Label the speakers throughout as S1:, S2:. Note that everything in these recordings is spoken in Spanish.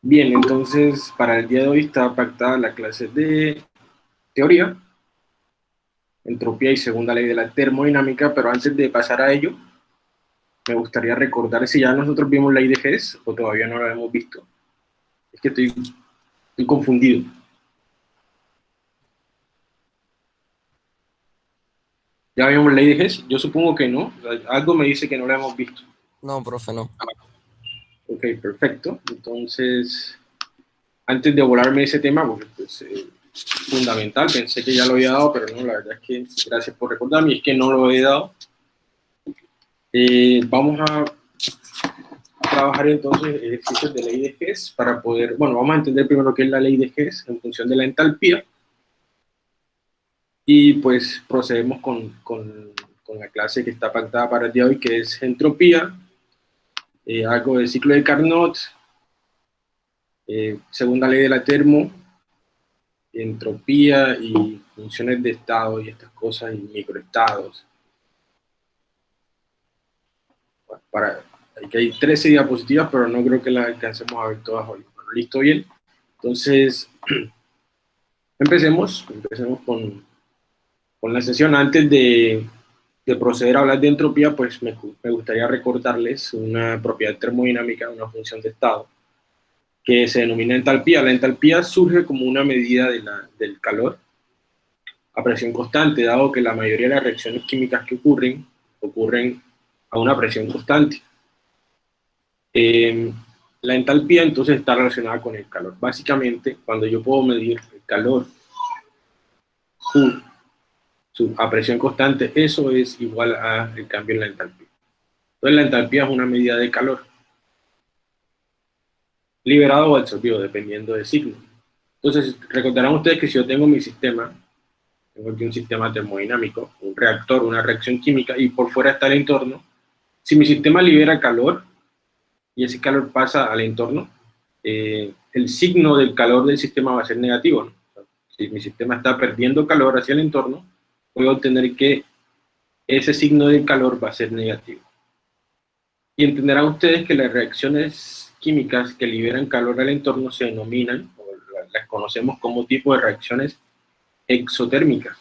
S1: Bien, entonces para el día de hoy está pactada la clase de teoría, entropía y segunda ley de la termodinámica, pero antes de pasar a ello, me gustaría recordar si ya nosotros vimos la Hess o todavía no la hemos visto. Es que estoy, estoy confundido. ¿Ya vimos la Hess? Yo supongo que no. algo me dice que no la hemos visto.
S2: No, profe, no.
S1: Ok, perfecto. Entonces, antes de volarme ese tema, porque pues, eh, fundamental, pensé que ya lo había dado, pero no, la verdad es que gracias por recordarme, es que no lo he dado. Eh, vamos a trabajar entonces ejercicios de ley de Hess para poder, bueno, vamos a entender primero qué es la ley de Hess en función de la entalpía, y pues procedemos con, con, con la clase que está pactada para el día de hoy, que es entropía, eh, algo del ciclo de Carnot, eh, segunda ley de la termo, entropía y funciones de estado y estas cosas, y microestados. para, aquí hay 13 diapositivas, pero no creo que las alcancemos a ver todas hoy. ¿Listo? Bien. Entonces, empecemos, empecemos con, con la sesión. Antes de, de proceder a hablar de entropía, pues me, gustaría recordarles una propiedad termodinámica, una función de estado, que se denomina entalpía. La entalpía surge como una medida del calor a presión constante, dado que la mayoría de las reacciones químicas que ocurren, ocurren a una presión constante. Eh, la entalpía entonces está relacionada con el calor. Básicamente, cuando yo puedo medir el calor a presión constante, eso es igual al cambio en la entalpía. Entonces la entalpía es una medida de calor, liberado o absorbido, dependiendo del signo. Entonces, recordarán ustedes que si yo tengo mi sistema, tengo aquí un sistema termodinámico, un reactor, una reacción química, y por fuera está el entorno, si mi sistema libera calor, y ese calor pasa al entorno, eh, el signo del calor del sistema va a ser negativo. si mi sistema está perdiendo calor hacia el entorno, voy a obtener que ese signo de calor va a ser negativo. Y entenderán ustedes que las reacciones químicas que liberan calor al entorno se denominan, o las conocemos como tipo de reacciones exotérmicas.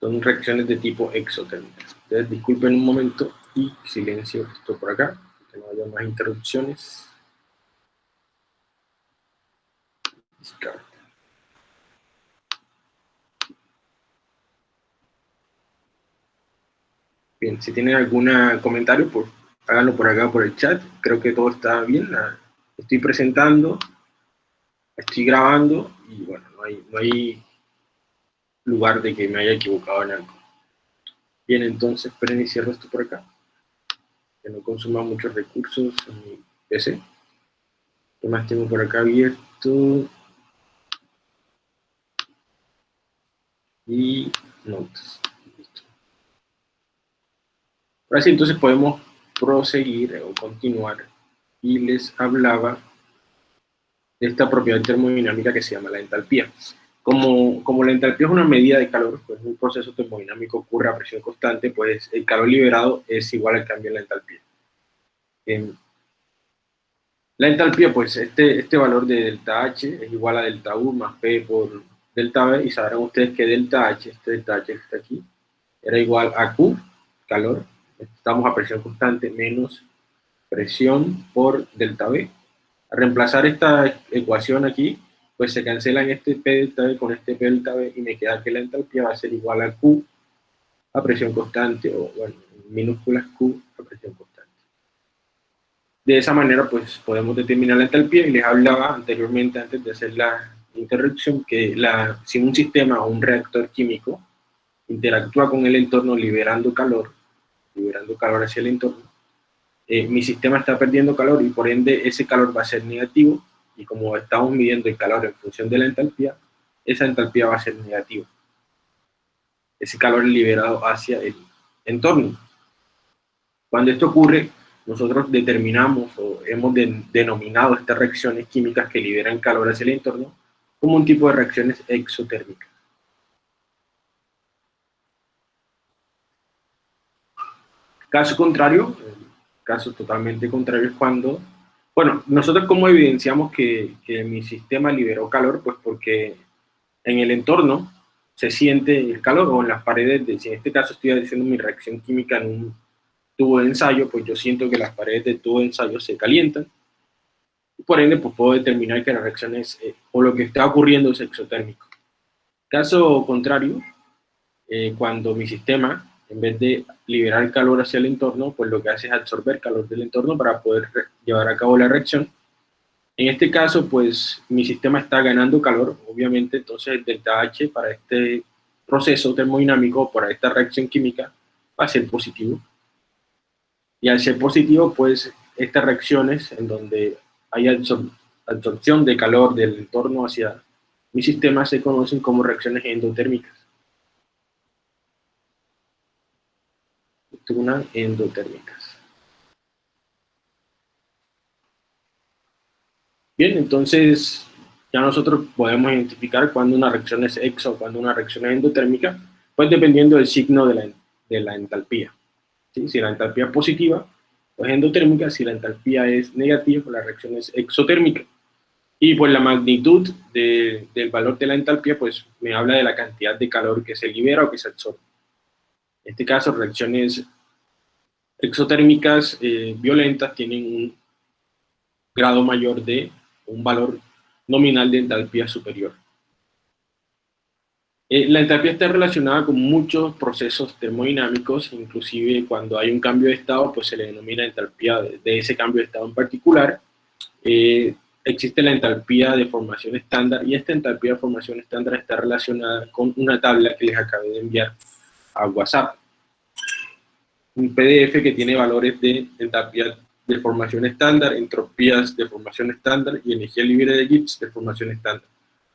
S1: Son reacciones de tipo exotérmica. Ustedes disculpen un momento y silencio esto por acá, que no haya más interrupciones. Bien, si tienen algún comentario, pues háganlo por acá por el chat. Creo que todo está bien. Estoy presentando, estoy grabando y bueno, no hay, no hay lugar de que me haya equivocado en algo. Bien, entonces, esperen y cierro esto por acá. Que no consuma muchos recursos en mi PC. ¿Qué más tengo por acá abierto? Y notas. Ahora sí, entonces podemos proseguir o continuar. Y les hablaba de esta propiedad termodinámica que se llama la entalpía. Como, como la entalpía es una medida de calor, pues un proceso termodinámico ocurre a presión constante, pues el calor liberado es igual al cambio en la entalpía. la entalpía, pues este, este valor de delta H es igual a delta U más P por delta B, y sabrán ustedes que delta H, este delta H que está aquí, era igual a Q, calor, estamos a presión constante, menos presión por delta B. Al reemplazar esta ecuación aquí, pues se cancelan este P delta B con este P delta B y me queda que la entalpía va a ser igual a Q a presión constante, o bueno, minúsculas Q a presión constante. De esa manera, pues podemos determinar la entalpía y les hablaba anteriormente, antes de hacer la interrupción que la, si un sistema o un reactor químico interactúa con el entorno liberando calor, liberando calor hacia el entorno, eh, mi sistema está perdiendo calor y por ende ese calor va a ser negativo y como estamos midiendo el calor en función de la entalpía, esa entalpía va a ser negativa. Ese calor liberado hacia el entorno. Cuando esto ocurre, nosotros determinamos o hemos denominado estas reacciones químicas que liberan calor hacia el entorno como un tipo de reacciones exotérmicas. Caso contrario, caso totalmente contrario es cuando, bueno, nosotros como evidenciamos que, que mi sistema liberó calor, pues porque en el entorno se siente el calor o en las paredes, de, si en este caso estoy haciendo mi reacción química en un tubo de ensayo, pues yo siento que las paredes del tubo de ensayo se calientan, por ende pues puedo determinar que la reacción es, eh, o lo que está ocurriendo es exotérmico. Caso contrario, eh, cuando mi sistema, en vez de liberar calor hacia el entorno, pues lo que hace es absorber calor del entorno para poder llevar a cabo la reacción, en este caso, pues mi sistema está ganando calor, obviamente, entonces el delta H para este proceso termodinámico, para esta reacción química, va a ser positivo. Y al ser positivo, pues estas reacciones en donde hay absorción de calor del entorno hacia mi sistema se conocen como reacciones endotérmicas. Una endotérmica. Bien, entonces ya nosotros podemos identificar cuando una reacción es exo cuando una reacción es endotérmica, pues dependiendo del signo de la, de la entalpía. Si la entalpía es positiva, pues endotérmica, si la entalpía es negativa, pues la reacción es exotérmica. Y pues la magnitud del valor de la entalpía, pues me habla de la cantidad de calor que se libera o que se absorbe. En este caso, reacciones exotérmicas eh, violentas tienen un grado mayor de un valor nominal de entalpía superior. Eh, la entalpía está relacionada con muchos procesos termodinámicos, inclusive cuando hay un cambio de estado, pues se le denomina entalpía de, ese cambio de estado en particular. Eh, existe la entalpía de formación estándar y esta entalpía de formación estándar está relacionada con una tabla que les acabé de enviar a WhatsApp. Un PDF que tiene valores de entalpía de formación estándar, entropías de formación estándar y energía libre de Gibbs de formación estándar.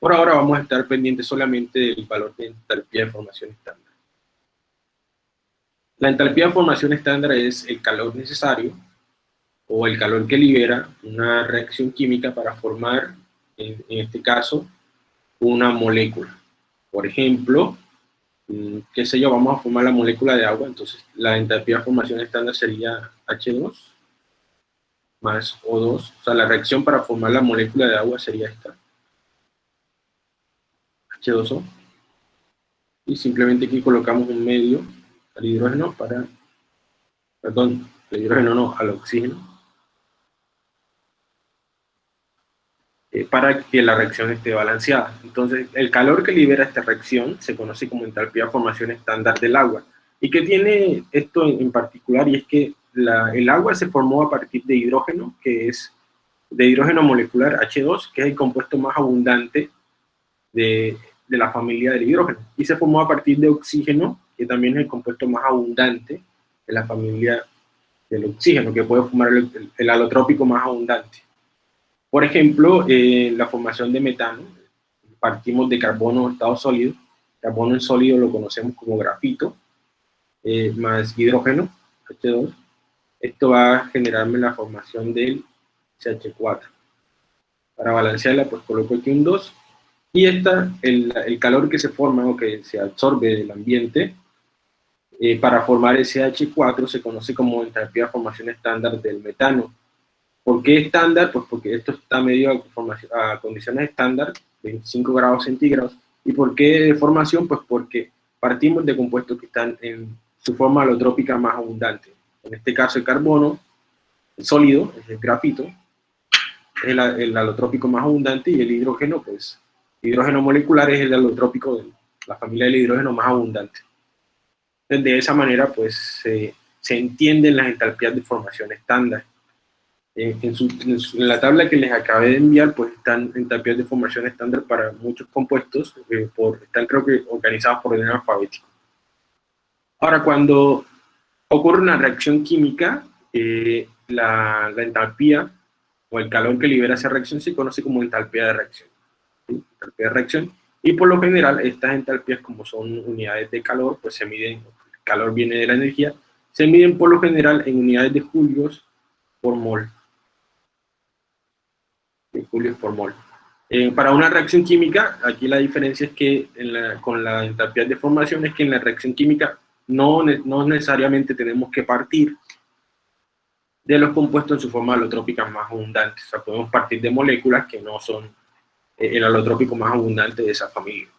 S1: Por ahora vamos a estar pendientes solamente del valor de entalpía de formación estándar. La entalpía de formación estándar es el calor necesario o el calor que libera una reacción química para formar, en, este caso, una molécula. Por ejemplo, mm, qué sé yo, vamos a formar la molécula de agua, entonces la entalpía de formación estándar sería H2, más O2. O sea, la reacción para formar la molécula de agua sería esta. H2O. Y simplemente aquí colocamos un medio al hidrógeno para, perdón, al hidrógeno no, al oxígeno. Eh, para que la reacción esté balanceada. Entonces, el calor que libera esta reacción se conoce como entalpía de formación estándar del agua. ¿Y qué tiene esto en particular? Y es que el agua se formó a partir de hidrógeno, que es de hidrógeno molecular H2, que es el compuesto más abundante de, la familia del hidrógeno. Y se formó a partir de oxígeno, que también es el compuesto más abundante de la familia del oxígeno, que puede formar el, alotrópico más abundante. Por ejemplo, eh, la formación de metano, partimos de carbono en estado sólido, carbono en sólido lo conocemos como grafito, eh, más hidrógeno, H2, esto va a generarme la formación del CH4. Para balancearla, pues coloco aquí un 2. Y esta, el, el calor que se forma o que se absorbe del ambiente, eh, para formar el CH4 se conoce como entalpía de formación estándar del metano. ¿Por qué estándar? Pues porque esto está medio a, condiciones estándar, 25 grados centígrados. ¿Y por qué de formación? Pues porque partimos de compuestos que están en su forma alotrópica más abundante en este caso el carbono, el sólido, el grafito, es el, alotrópico más abundante y el hidrógeno, pues, hidrógeno molecular es el alotrópico de la familia del hidrógeno más abundante. De esa manera, pues, se, entienden las entalpías de formación estándar. En, la tabla que les acabé de enviar, pues están entalpías de formación estándar para muchos compuestos, eh, por, están creo que organizados por orden alfabético. Ahora, cuando ocurre una reacción química, eh, la, entalpía o el calor que libera esa reacción se conoce como entalpía de reacción. Entalpía de reacción. Y por lo general, estas entalpías, como son unidades de calor, pues se miden, el calor viene de la energía, se miden por lo general en unidades de julios por mol. De julios por mol. Eh, para una reacción química, aquí la diferencia es que con la entalpía de formación es que en la reacción química no, no necesariamente tenemos que partir de los compuestos en su forma alotrópica más abundante. O sea, podemos partir de moléculas que no son el alotrópico más abundante de esa familia.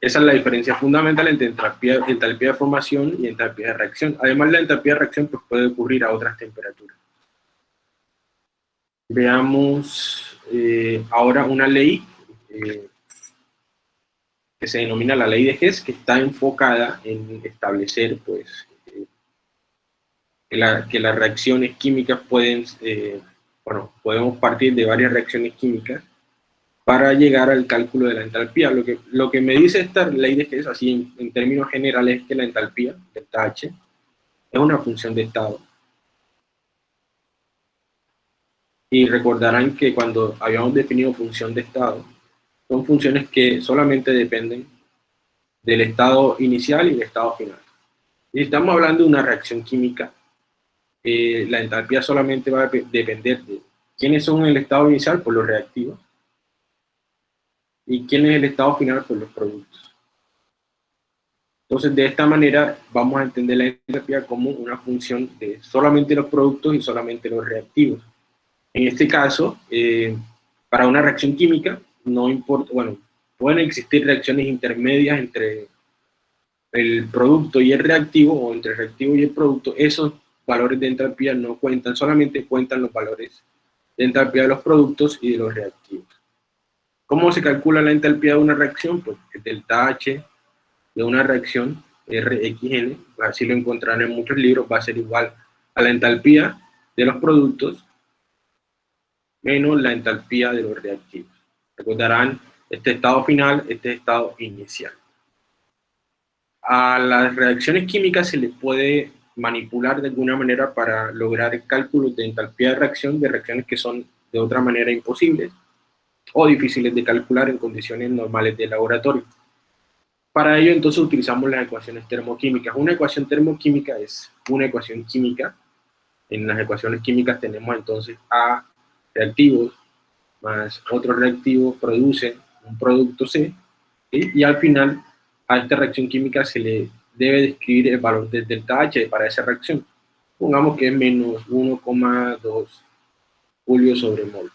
S1: Esa es la diferencia fundamental entre entalpía, entalpía de formación y entalpía de reacción. Además, la entalpía de reacción pues, puede ocurrir a otras temperaturas. Veamos eh, ahora una ley eh, que se denomina la ley de Hess, que está enfocada en establecer pues, eh, que, las reacciones químicas pueden, bueno, podemos partir de varias reacciones químicas para llegar al cálculo de la entalpía. Lo que, lo que me dice esta ley de Hess, así en, términos generales, es que la entalpía, delta H, es una función de estado. Y recordarán que cuando habíamos definido función de estado, son funciones que solamente dependen del estado inicial y del estado final. Y estamos hablando de una reacción química, eh, la entalpía solamente va a depender de quiénes son el estado inicial por los reactivos, y quién es el estado final por los productos. Entonces, de esta manera, vamos a entender la entropía como una función de solamente los productos y solamente los reactivos. En este caso, eh, para una reacción química, no importa, bueno, pueden existir reacciones intermedias entre el producto y el reactivo, o entre el reactivo y el producto, esos valores de entropía no cuentan, solamente cuentan los valores de entropía de los productos y de los reactivos. ¿Cómo se calcula la entalpía de una reacción? Pues el delta H de una reacción, RXN, así lo encontrarán en muchos libros, va a ser igual a la entalpía de los productos menos la entalpía de los reactivos. Recordarán este estado final, este estado inicial. A las reacciones químicas se les puede manipular de alguna manera para lograr cálculos de entalpía de reacción de reacciones que son de otra manera imposibles o difíciles de calcular en condiciones normales de laboratorio. Para ello, entonces, utilizamos las ecuaciones termoquímicas. Una ecuación termoquímica es una ecuación química. En las ecuaciones químicas tenemos entonces A reactivos más otro reactivo produce un producto C, y al final a esta reacción química se le debe describir el valor del delta H para esa reacción. Pongamos que es menos 1,2 julio sobre mol.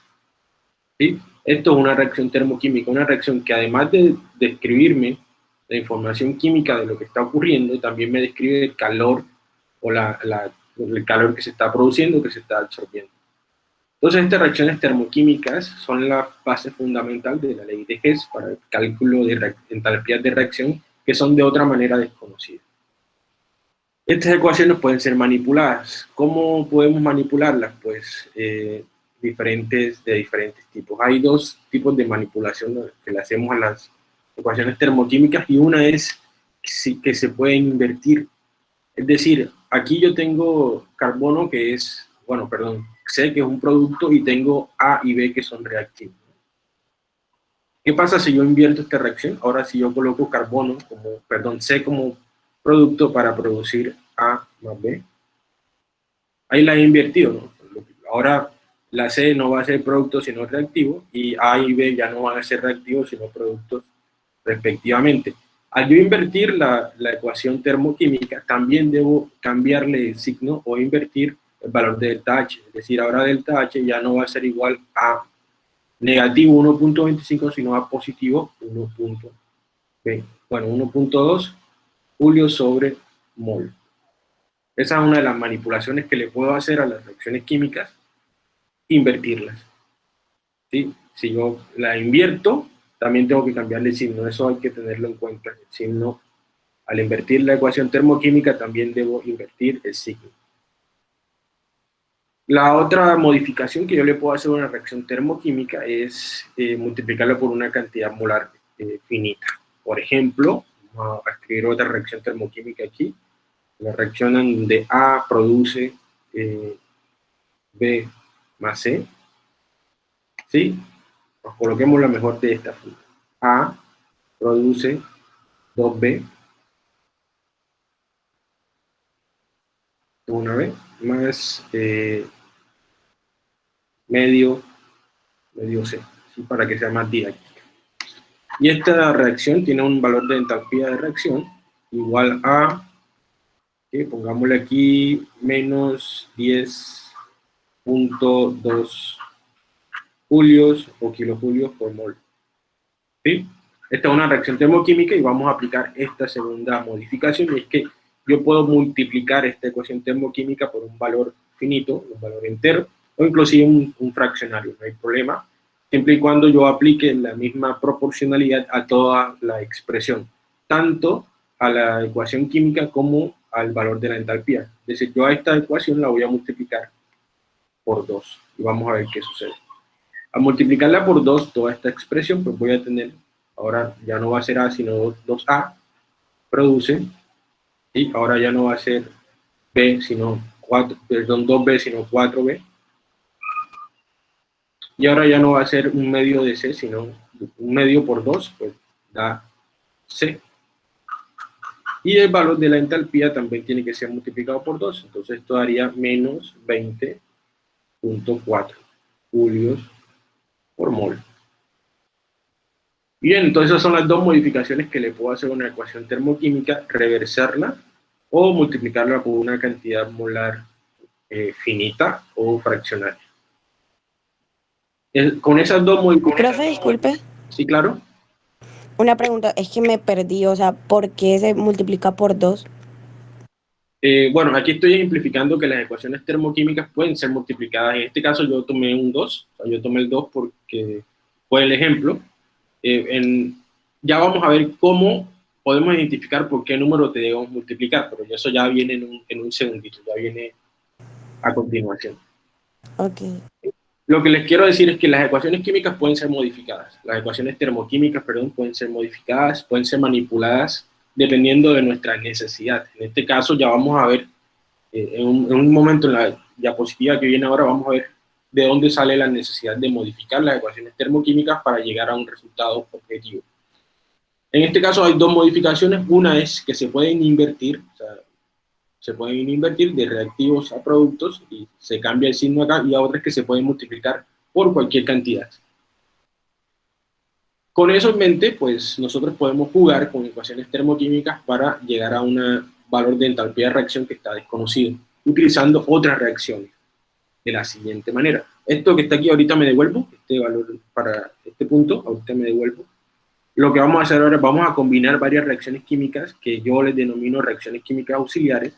S1: ¿Sí? Esto es una reacción termoquímica, una reacción que además de describirme la información química de lo que está ocurriendo, también me describe el calor o el calor que se está produciendo, que se está absorbiendo. Entonces, estas reacciones termoquímicas son la base fundamental de la ley de Hess para el cálculo de entalpías de reacción que son de otra manera desconocidas. Estas ecuaciones pueden ser manipuladas. ¿Cómo podemos manipularlas? Pues eh, diferentes, de diferentes tipos. Hay dos tipos de manipulación que le hacemos a las ecuaciones termoquímicas y una es que se puede invertir. Es decir, aquí yo tengo carbono que es, bueno, perdón, C que es un producto y tengo A y B que son reactivos. ¿Qué pasa si yo invierto esta reacción? Ahora si yo coloco carbono como, perdón, C como producto para producir A más B. Ahí la he invertido, ¿no? Ahora la C no va a ser producto sino reactivo y A y B ya no van a ser reactivos sino productos respectivamente. Al yo invertir la, la, ecuación termoquímica, también debo cambiarle el signo o invertir el valor de delta H. Es decir, ahora delta H ya no va a ser igual a negativo 1.25, sino a positivo 1.20. Bueno, 1.2 julio sobre mol. Esa es una de las manipulaciones que le puedo hacer a las reacciones químicas invertirlas. ¿sí? Si yo la invierto, también tengo que cambiarle signo, eso hay que tenerlo en cuenta. El signo, al invertir la ecuación termoquímica, también debo invertir el signo. La otra modificación que yo le puedo hacer a una reacción termoquímica es eh, multiplicarla por una cantidad molar eh, finita. Por ejemplo, vamos a escribir otra reacción termoquímica aquí. La reacción donde A produce eh, B más C, ¿sí? Pues coloquemos la mejor de esta forma. A produce 2B, una vez, más eh, medio, medio C, para que sea más didáctica. Y esta reacción tiene un valor de entalpía de reacción igual a pongámosle aquí menos 10.2 julios o kilojulios por mol. ¿Sí? Esta es una reacción termoquímica y vamos a aplicar esta segunda modificación, y es que yo puedo multiplicar esta ecuación termoquímica por un valor finito, un valor entero, o inclusive un, un fraccionario, no hay problema, siempre y cuando yo aplique la misma proporcionalidad a toda la expresión, tanto a la ecuación química como al valor de la entalpía. Es decir, yo a esta ecuación la voy a multiplicar por 2 y vamos a ver qué sucede. A multiplicarla por 2, toda esta expresión, pues voy a tener, ahora ya no va a ser A, sino 2A, produce, y ahora ya no va a ser B, sino 4, perdón, 2B, sino 4B, y ahora ya no va a ser un medio de C, sino un medio por 2, pues da C. Y el valor de la entalpía también tiene que ser multiplicado por 2, entonces esto daría menos 20.4 julios por mol. Bien, entonces esas son las dos modificaciones que le puedo hacer a una ecuación termoquímica, reversarla o multiplicarla por una cantidad molar eh, finita o fraccionaria con esas dos
S2: modificaciones... Profe, disculpe.
S1: Sí, claro.
S2: Una pregunta, es que me perdí, o sea, ¿por qué se multiplica por 2?
S1: Eh, bueno, aquí estoy ejemplificando que las ecuaciones termoquímicas pueden ser multiplicadas. En este caso yo tomé un 2, o sea, yo tomé el 2 porque fue el ejemplo. Eh, en, ya vamos a ver cómo podemos identificar por qué número te debemos multiplicar, pero eso ya viene en un, en un segundito, ya viene a continuación.
S2: Ok.
S1: Lo que les quiero decir es que las ecuaciones químicas pueden ser modificadas, las ecuaciones termoquímicas, perdón, pueden ser modificadas, pueden ser manipuladas dependiendo de nuestra necesidad. En este caso ya vamos a ver, eh, en, un, momento en la diapositiva que viene ahora, vamos a ver de dónde sale la necesidad de modificar las ecuaciones termoquímicas para llegar a un resultado objetivo. En este caso hay dos modificaciones, una es que se pueden invertir, se pueden invertir de reactivos a productos y se cambia el signo acá, y a otras que se pueden multiplicar por cualquier cantidad. Con eso en mente, pues nosotros podemos jugar con ecuaciones termoquímicas para llegar a un valor de entalpía de reacción que está desconocido, utilizando otras reacciones de la siguiente manera. Esto que está aquí ahorita me devuelvo, este valor para este punto, ahorita me devuelvo. Lo que vamos a hacer ahora es vamos a combinar varias reacciones químicas que yo les denomino reacciones químicas auxiliares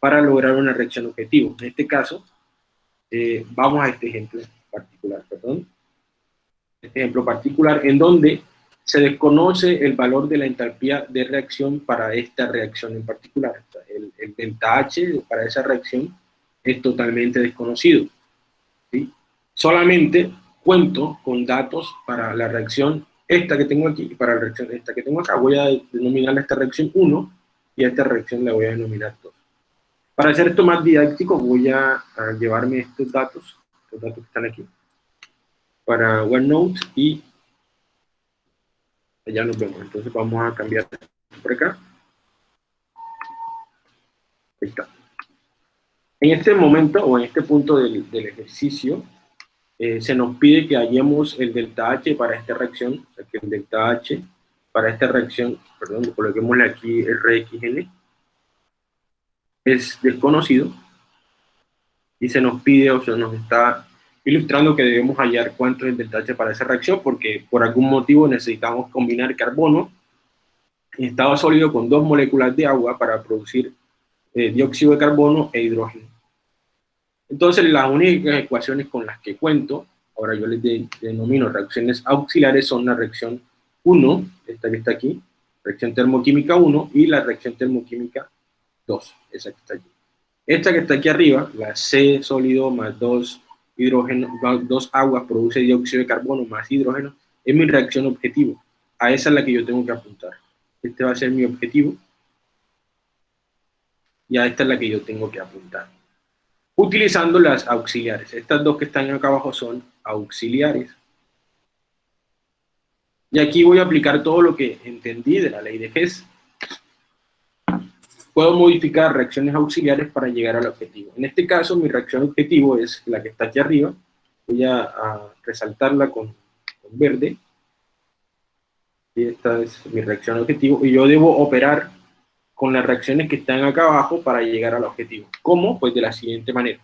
S1: para lograr una reacción objetivo. En este caso, eh, vamos a este ejemplo particular, perdón. Ejemplo particular en donde se desconoce el valor de la entalpía de reacción para esta reacción en particular. el, el, delta H para esa reacción es totalmente desconocido. ¿sí? Solamente cuento con datos para la reacción esta que tengo aquí y para la reacción esta que tengo acá. Voy a denominar esta reacción 1 y a esta reacción la voy a denominar 2. Para hacer esto más didáctico, voy a, llevarme estos datos, los datos que están aquí, para OneNote y ya nos vemos. Entonces vamos a cambiar por acá. Ahí está. En este momento, o en este punto del, ejercicio, eh, se nos pide que hallemos el delta H para esta reacción, o sea que el delta H para esta reacción, perdón, coloquémosle aquí el RXN, es desconocido y se nos pide o se nos está ilustrando que debemos hallar cuánto es el delta H para esa reacción porque por algún motivo necesitamos combinar carbono en estado sólido con dos moléculas de agua para producir eh, dióxido de carbono e hidrógeno. Entonces las únicas ecuaciones con las que cuento, ahora yo les denomino reacciones auxiliares, son la reacción 1, esta que está aquí, reacción termoquímica 1 y la reacción termoquímica 2, esa que está aquí. Esta que está aquí arriba, la C sólido más 2 hidrógeno, dos aguas produce dióxido de carbono más hidrógeno, es mi reacción objetivo. A esa es la que yo tengo que apuntar. Este va a ser mi objetivo. Y a esta es la que yo tengo que apuntar. Utilizando las auxiliares. Estas dos que están acá abajo son auxiliares. Y aquí voy a aplicar todo lo que entendí de la ley de Hess puedo modificar reacciones auxiliares para llegar al objetivo. En este caso, mi reacción objetivo es la que está aquí arriba. Voy a, resaltarla con, verde. Y esta es mi reacción objetivo. Y yo debo operar con las reacciones que están acá abajo para llegar al objetivo. ¿Cómo? Pues de la siguiente manera.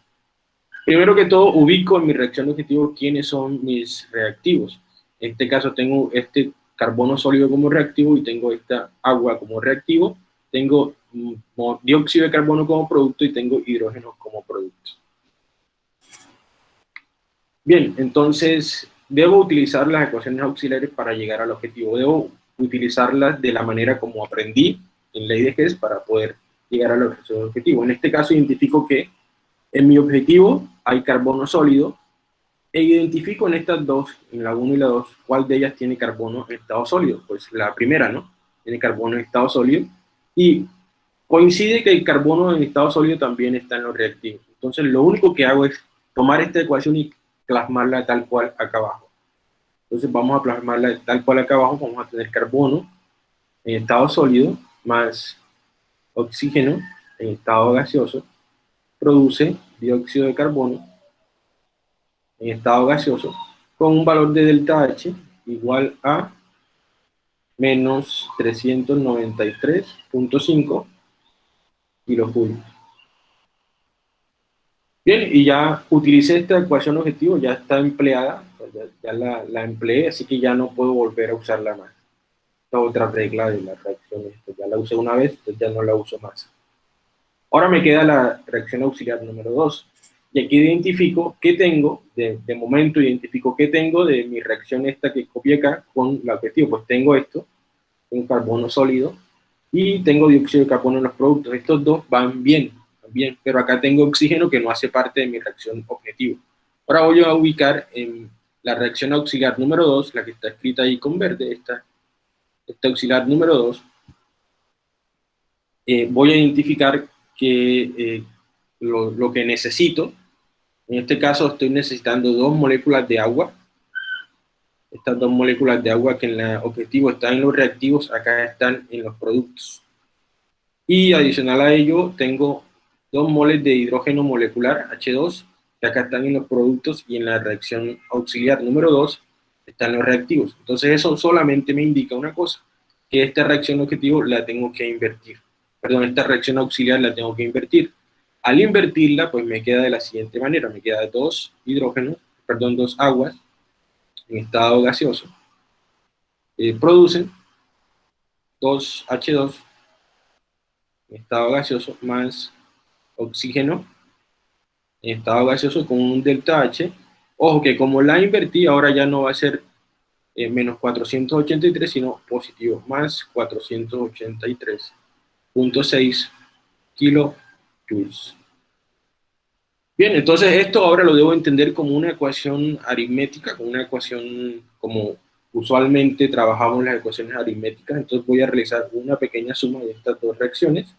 S1: Primero que todo, ubico en mi reacción objetivo quiénes son mis reactivos. En este caso tengo este carbono sólido como reactivo y tengo esta agua como reactivo. Tengo dióxido de carbono como producto y tengo hidrógeno como producto. Bien, entonces debo utilizar las ecuaciones auxiliares para llegar al objetivo. Debo utilizarlas de la manera como aprendí en ley de Hess para poder llegar al objetivo. En este caso identifico que en mi objetivo hay carbono sólido e identifico en estas dos, en la 1 y la 2, cuál de ellas tiene carbono en estado sólido. Pues la primera, ¿no? Tiene carbono en estado sólido y coincide que el carbono en estado sólido también está en los reactivos. Entonces lo único que hago es tomar esta ecuación y plasmarla tal cual acá abajo. Entonces vamos a plasmarla tal cual acá abajo, vamos a tener carbono en estado sólido más oxígeno en estado gaseoso, produce dióxido de carbono en estado gaseoso con un valor de delta H igual a menos 393.5 kilojulios. Bien, y ya utilicé esta ecuación objetivo, ya está empleada, pues ya, la, la, empleé, así que ya no puedo volver a usarla más. Esta otra regla de la reacción, ya la usé una vez, entonces ya no la uso más. Ahora me queda la reacción auxiliar número 2. Y aquí identifico qué tengo, de, de, momento identifico qué tengo de mi reacción esta que copié acá con el objetivo. Pues tengo esto, un carbono sólido, y tengo dióxido de carbono en los productos. Estos dos van bien, bien, pero acá tengo oxígeno que no hace parte de mi reacción objetivo. Ahora voy a ubicar en la reacción auxiliar número 2, la que está escrita ahí con verde, esta, esta auxiliar número 2, eh, voy a identificar que eh, lo, lo, que necesito, en este caso estoy necesitando dos moléculas de agua, estas dos moléculas de agua que en el objetivo están en los reactivos, acá están en los productos. Y adicional a ello, tengo 2 moles de hidrógeno molecular, H2, que acá están en los productos y en la reacción auxiliar número 2 están los reactivos. Entonces eso solamente me indica una cosa, que esta reacción objetivo la tengo que invertir. Perdón, esta reacción auxiliar la tengo que invertir. Al invertirla, pues me queda de la siguiente manera, me queda dos hidrógenos, perdón, dos aguas en estado gaseoso, eh, producen 2H2 en estado gaseoso más oxígeno en estado gaseoso con un delta H. Ojo que como la invertí, ahora ya no va a ser eh, menos 483, sino positivo, más 483.6 kilojoules. Bien, entonces esto ahora lo debo entender como una ecuación aritmética, como una ecuación como usualmente trabajamos las ecuaciones aritméticas, entonces voy a realizar una pequeña suma de estas dos reacciones.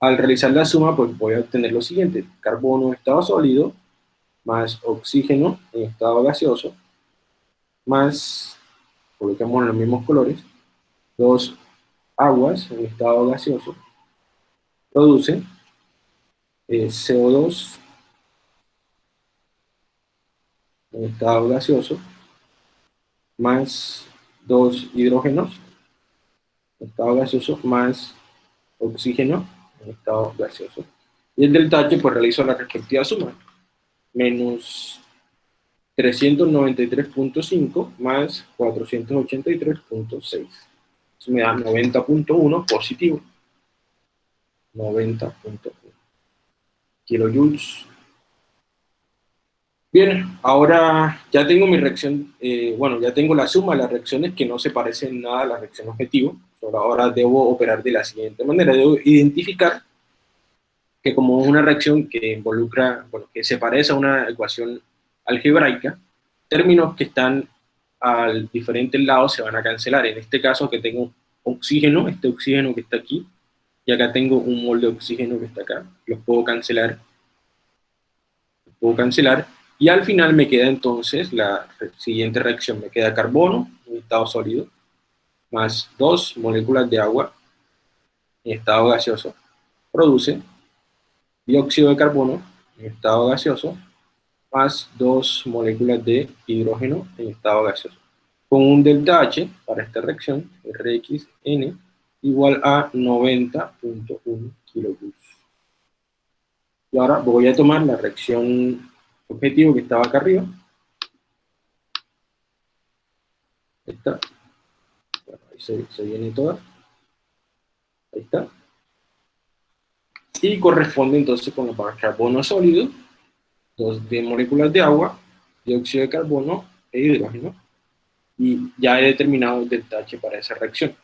S1: Al realizar la suma, pues voy a obtener lo siguiente, carbono en estado sólido, más oxígeno en estado gaseoso, más, colocamos los mismos colores, dos aguas en estado gaseoso, producen eh, CO2 en estado gaseoso, más dos hidrógenos en estado gaseoso, más oxígeno en estado gaseoso. Y el delta H, pues realizo la respectiva suma. Menos 393.5 más 483.6. Eso me da 90.1 positivo. 90.1 kilojoules. Bien, ahora ya tengo mi reacción, eh, bueno, ya tengo la suma de las reacciones que no se parecen nada a la reacción objetivo. Ahora debo operar de la siguiente manera, debo identificar que como una reacción que involucra, bueno, que se parece a una ecuación algebraica, términos que están al diferentes lados se van a cancelar. En este caso que tengo oxígeno, este oxígeno que está aquí, y acá tengo un mol de oxígeno que está acá, los puedo cancelar, los puedo cancelar, y al final me queda entonces la siguiente reacción, me queda carbono, un estado sólido, más dos moléculas de agua en estado gaseoso produce dióxido de carbono en estado gaseoso más dos moléculas de hidrógeno en estado gaseoso. Con un delta H para esta reacción, RXN, igual a 90.1 kilojoules. Y ahora voy a tomar la reacción objetivo que estaba acá arriba. Ahí está. ahí se, viene toda. Ahí está. Y corresponde entonces con la carbono sólido, dos de moléculas de agua, dióxido de carbono e hidrógeno. Y ya he determinado el H para esa reacción.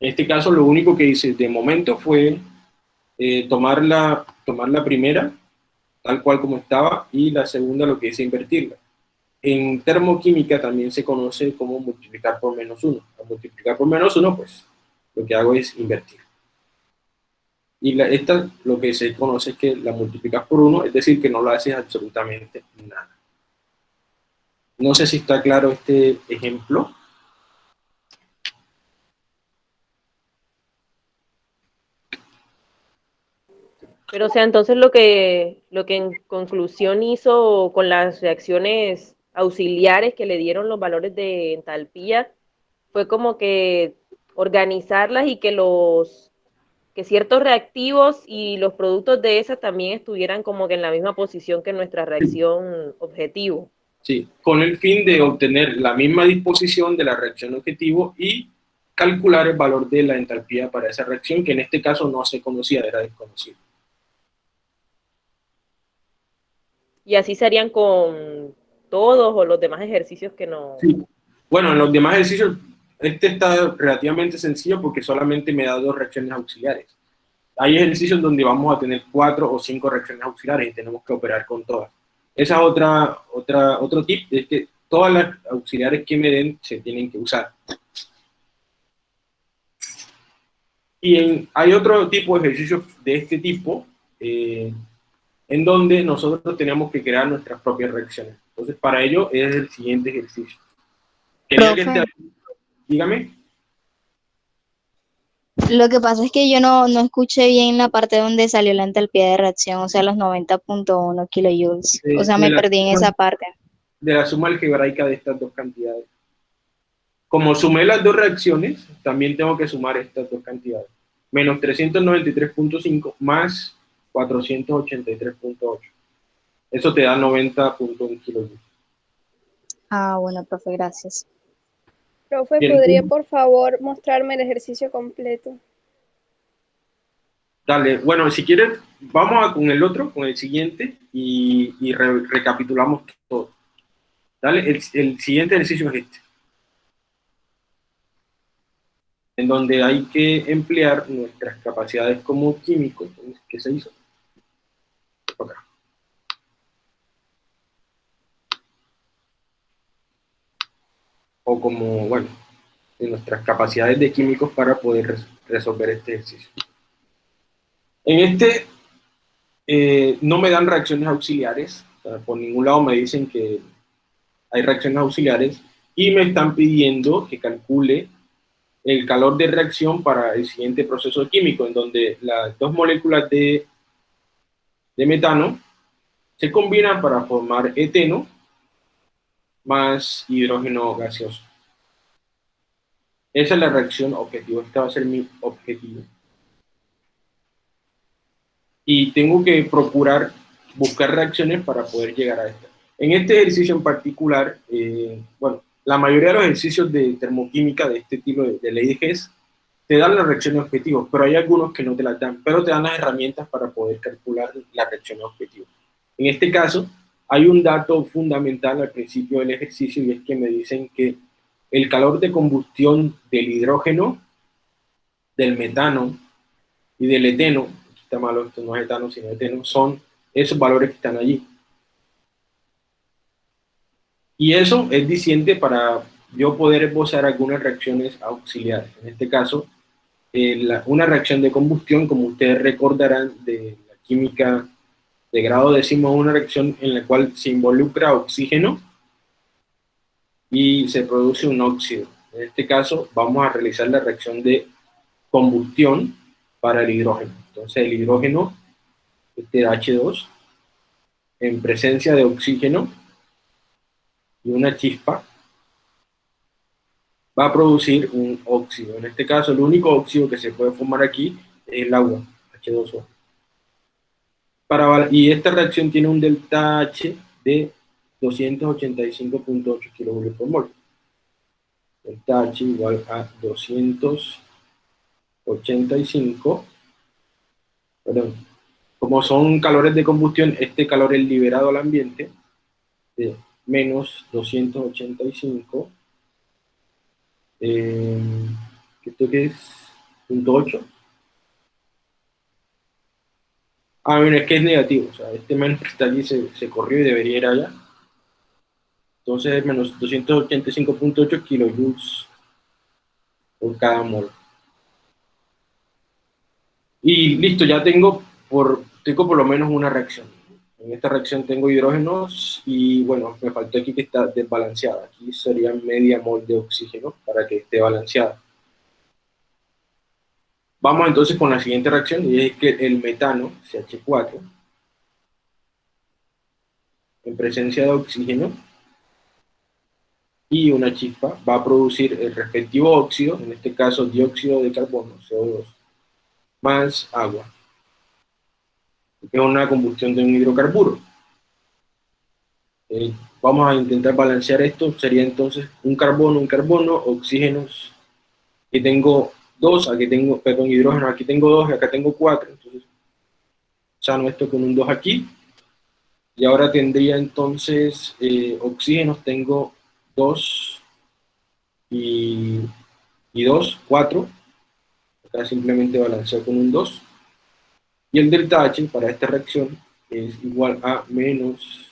S1: En este caso, lo único que hice de momento fue eh, tomar, la, tomar la primera, tal cual como estaba, y la segunda lo que hice invertirla. En termoquímica también se conoce como multiplicar por menos uno. Al multiplicar por menos uno, pues lo que hago es invertir. Y esta lo que se conoce es que la multiplicas por uno, es decir, que no lo haces absolutamente nada. No sé si está claro este ejemplo.
S3: Pero, o sea, entonces lo que, lo que en conclusión hizo con las reacciones auxiliares que le dieron los valores de entalpía fue como que organizarlas y que los que ciertos reactivos y los productos de esas también estuvieran como que en la misma posición que nuestra reacción objetivo.
S1: Sí, con el fin de obtener la misma disposición de la reacción objetivo y calcular el valor de la entalpía para esa reacción, que en este caso no se conocía, era desconocido.
S3: Y así serían con todos o los demás ejercicios que no...
S1: Sí. Bueno, en los demás ejercicios, este está relativamente sencillo porque solamente me da dos reacciones auxiliares. Hay ejercicios donde vamos a tener cuatro o cinco reacciones auxiliares y tenemos que operar con todas. Esa es otra, otra, otro tip, es que todas las auxiliares que me den se tienen que usar. Y hay otro tipo de ejercicios de este tipo, eh, en donde nosotros tenemos que crear nuestras propias reacciones. Entonces, para ello es el siguiente ejercicio. Dígame.
S4: Lo que pasa es que yo no, no, escuché bien la parte donde salió la entalpía de reacción, o sea, los 90.1 kilojoules. o sea, me perdí en esa parte.
S1: De la suma algebraica de estas dos cantidades. Como sumé las dos reacciones, también tengo que sumar estas dos cantidades. Menos 393.5 más 483.8. Eso te da 90.1 kilojoules.
S4: Ah, bueno, profe, gracias.
S5: Profe, ¿podría por favor mostrarme el ejercicio completo?
S1: Dale, bueno, si quieres, vamos a con el otro, con el siguiente, y, recapitulamos todo. Dale, el, el siguiente ejercicio es este. En donde hay que emplear nuestras capacidades como químicos, ¿qué se hizo? O como, bueno, de nuestras capacidades de químicos para poder resolver este ejercicio. En este eh, no me dan reacciones auxiliares, por ningún lado me dicen que hay reacciones auxiliares y me están pidiendo que calcule el calor de reacción para el siguiente proceso químico, en donde las dos moléculas de de metano se combinan para formar eteno más hidrógeno gaseoso. Esa es la reacción objetivo, este va a ser mi objetivo. Y tengo que procurar buscar reacciones para poder llegar a esta. En este ejercicio en particular, eh, bueno, la mayoría de los ejercicios de termoquímica de este tipo de, de ley te dan las reacciones objetivos, pero hay algunos que no te las dan, pero te dan las herramientas para poder calcular la reacción objetivo. En este caso, hay un dato fundamental al principio del ejercicio y es que me dicen que el calor de combustión del hidrógeno, del metano y del eteno, está malo, esto no es etano sino eteno, son esos valores que están allí. Y eso es diciente para yo poder esbozar algunas reacciones auxiliares. En este caso, eh, una reacción de combustión, como ustedes recordarán de la química de grado décimo, una reacción en la cual se involucra oxígeno y se produce un óxido. En este caso vamos a realizar la reacción de combustión para el hidrógeno. Entonces el hidrógeno, este H2, en presencia de oxígeno y una chispa, va a producir un óxido. En este caso, el único óxido que se puede formar aquí es el agua, H2O. Para, y esta reacción tiene un delta H de 285.8 kJ por mol. Delta H igual a 285, perdón, como son calores de combustión, este calor es liberado al ambiente de menos 285, eh, ¿esto qué es? Punto 8. Ah, bueno, es que es negativo, o sea, este menos que está allí se, se corrió y debería ir allá. Entonces es menos 285.8 kilojoules por cada mol. Y listo, ya tengo por, tengo por lo menos una reacción. En esta reacción tengo hidrógenos y bueno, me faltó aquí que está desbalanceada. Aquí sería media mol de oxígeno para que esté balanceada. Vamos entonces con la siguiente reacción y es que el metano, CH4, en presencia de oxígeno y una chispa, va a producir el respectivo óxido, en este caso dióxido de carbono, CO2, más agua es una combustión de un hidrocarburo. Eh, vamos a intentar balancear esto, sería entonces un carbono, un carbono, oxígenos, aquí tengo dos, aquí tengo, perdón, hidrógeno, aquí tengo dos, y acá tengo cuatro, entonces sano esto con un 2 aquí, y ahora tendría entonces eh, oxígenos, tengo dos y, y 2, 4, acá simplemente balanceo con un 2, y el delta H para esta reacción es igual a menos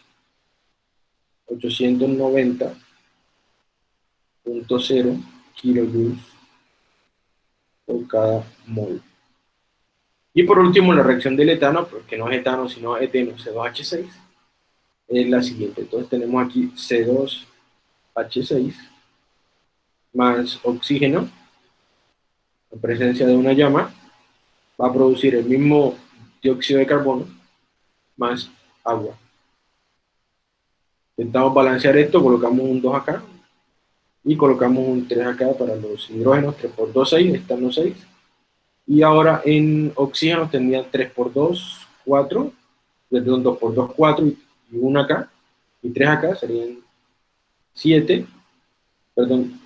S1: 890.0 kilojoules por cada mol. Y por último, la reacción del etano, porque no es etano, sino eteno, C2H6, es la siguiente. Entonces tenemos aquí C2H6 más oxígeno, en presencia de una llama, va a producir el mismo dióxido de carbono más agua. Intentamos balancear esto, colocamos un 2 acá y colocamos un 3 acá para los hidrógenos, 3 por 2, 6, están los 6. Y ahora en oxígeno tendrían 3 por 2, 4, perdón, 2 por 2, 4 y 1 acá, y 3 acá serían 7, perdón,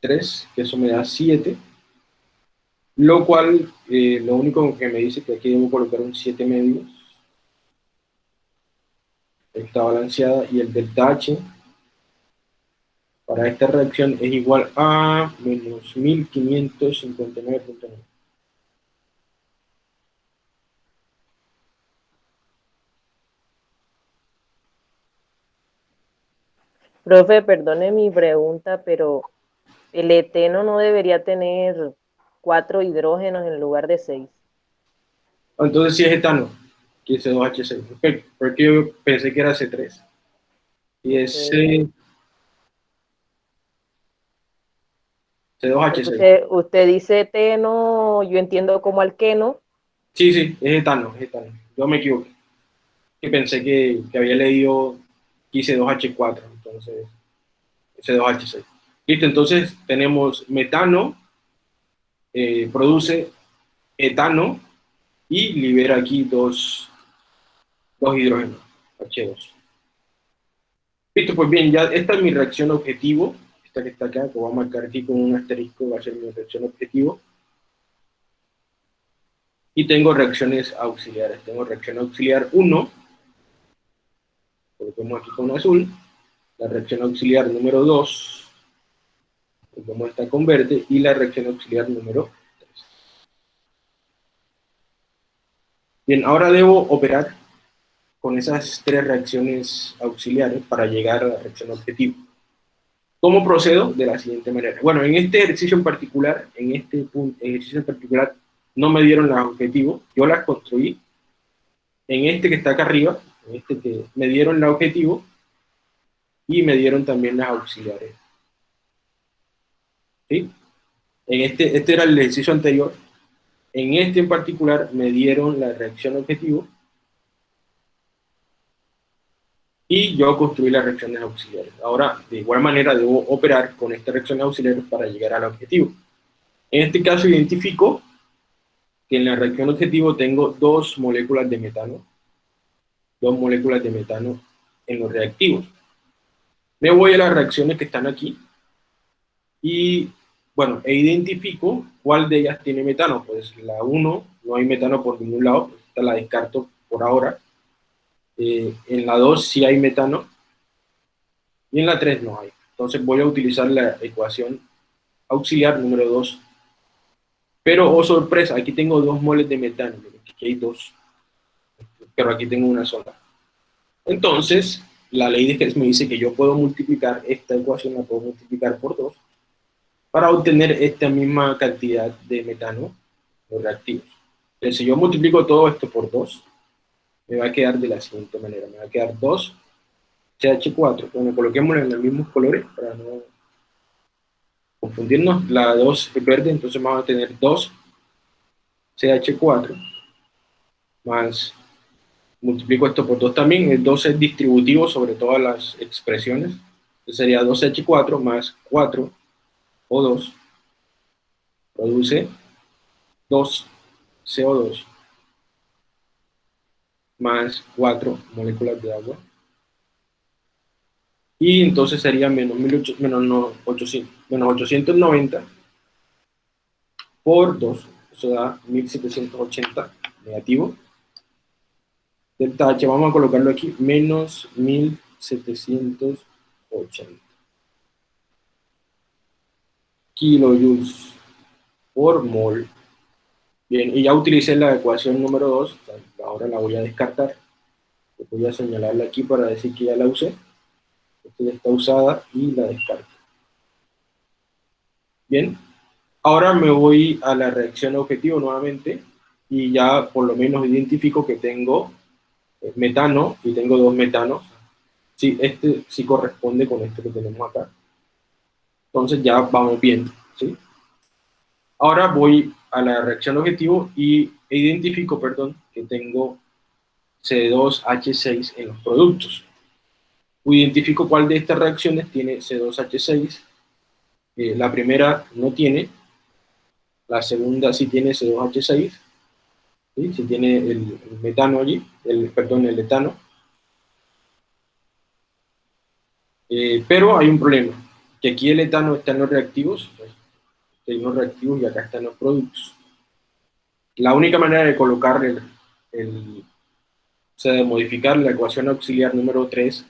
S1: 3, que eso me da 7, lo cual, eh, lo único que me dice que aquí debo colocar un 7 medios. Está balanceada y el delta H para esta reacción es igual a menos 1559.9.
S3: Profe, perdone mi pregunta, pero el eteno no debería tener cuatro hidrógenos en lugar de seis.
S1: Entonces sí es etano, que es C2H6. Porque yo pensé que era C3. Y es C... 2 h 6
S3: Usted, usted, dice eteno, yo entiendo como alqueno.
S1: Sí, sí, es etano, es etano. Yo me equivoqué. Y pensé que, que había leído C2H4, entonces C2H6. Listo, entonces tenemos metano, eh, produce etano y libera aquí dos, dos hidrógenos, H2. Listo, pues bien, ya esta es mi reacción objetivo, esta que está acá, que voy a marcar aquí con un asterisco, va a ser mi reacción objetivo. Y tengo reacciones auxiliares, tengo reacción auxiliar 1, coloquemos aquí con azul, la reacción auxiliar número 2, como esta con verde, y la reacción auxiliar número 3. Bien, ahora debo operar con esas tres reacciones auxiliares para llegar a la reacción objetivo. ¿Cómo procedo? De la siguiente manera. Bueno, en este ejercicio en particular, en este ejercicio en particular, no me dieron las objetivos, yo las construí. En este que está acá arriba, en este que me dieron la objetivo, y me dieron también las auxiliares. En este, este era el ejercicio anterior. En este en particular me dieron la reacción objetivo. y yo construí las reacciones auxiliares. Ahora, de igual manera, debo operar con estas reacciones auxiliares para llegar al objetivo. En este caso, identifico que en la reacción objetivo tengo dos moléculas de metano, dos moléculas de metano en los reactivos. Me voy a las reacciones que están aquí y, bueno, e identifico cuál de ellas tiene metano. Pues la 1 no hay metano por ningún lado, pues esta la descarto por ahora. Eh, en la 2 sí hay metano y en la 3 no hay. Entonces voy a utilizar la ecuación auxiliar número 2. Pero, oh sorpresa, aquí tengo dos moles de metano, aquí hay dos, pero aquí tengo una sola. Entonces, la ley de Hess me dice que yo puedo multiplicar esta ecuación, la puedo multiplicar por 2, para obtener esta misma cantidad de metano los reactivos. Entonces, si yo multiplico todo esto por 2, me va a quedar de la siguiente manera. Me va a quedar 2 CH4. Bueno, coloquemos en los mismos colores para no confundirnos. La 2 es verde, entonces vamos a tener 2 CH4 más, multiplico esto por 2 también, el 2 es distributivo sobre todas las expresiones, entonces sería 2H4 más 4 O2 produce 2 CO2 más 4 moléculas de agua. Y entonces sería menos, 18, menos, 800, menos 890 por 2, eso da 1780 negativo. Delta H, vamos a colocarlo aquí, menos 1780 kilojoules por mol Bien, y ya utilicé la ecuación número 2, ahora la voy a descartar. Voy a señalarla aquí para decir que ya la usé. Esta ya está usada y la descarto. Bien, ahora me voy a la reacción objetivo nuevamente y ya por lo menos identifico que tengo eh, metano y tengo dos metanos. Sí, este sí corresponde con este que tenemos acá. Entonces ya vamos bien, ¿sí? Ahora voy a la reacción objetivo y identifico, perdón, que tengo C2H6 en los productos. Identifico cuál de estas reacciones tiene C2H6. Eh, la primera no tiene, la segunda sí tiene C2H6, ¿sí? tiene el, metano allí, el, perdón, el etano. Eh, pero hay un problema, que aquí el etano está en los reactivos, en los reactivos y acá están los productos. La única manera de colocar el, o sea, de modificar la ecuación auxiliar número 3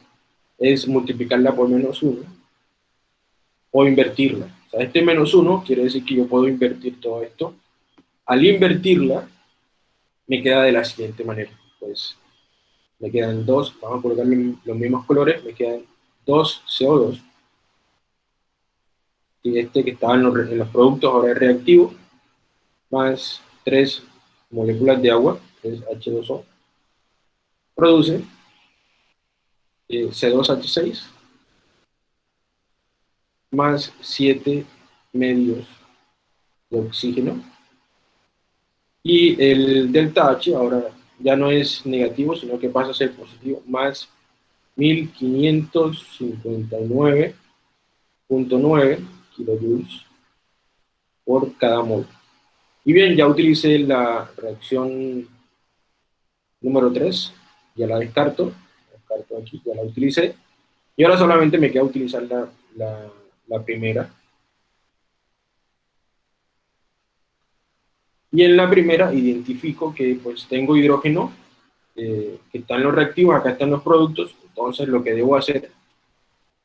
S1: es multiplicarla por menos 1 o invertirla. O sea, este menos 1 quiere decir que yo puedo invertir todo esto. Al invertirla, me queda de la siguiente manera. Pues me quedan dos, vamos a colocar los mismos colores, me quedan 2 CO2 y este que estaba en los, productos ahora es reactivo, más 3 moléculas de agua, que es H2O, produce eh, C2H6 más 7 medios de oxígeno. Y el delta H ahora ya no es negativo, sino que pasa a ser positivo, más 1559.9 kilojoules por cada mol. Y bien, ya utilicé la reacción número 3, ya la descarto, descarto aquí, ya la utilicé, y ahora solamente me queda utilizar la, primera. Y en la primera identifico que pues tengo hidrógeno eh, que está en los reactivos, acá están los productos, entonces lo que debo hacer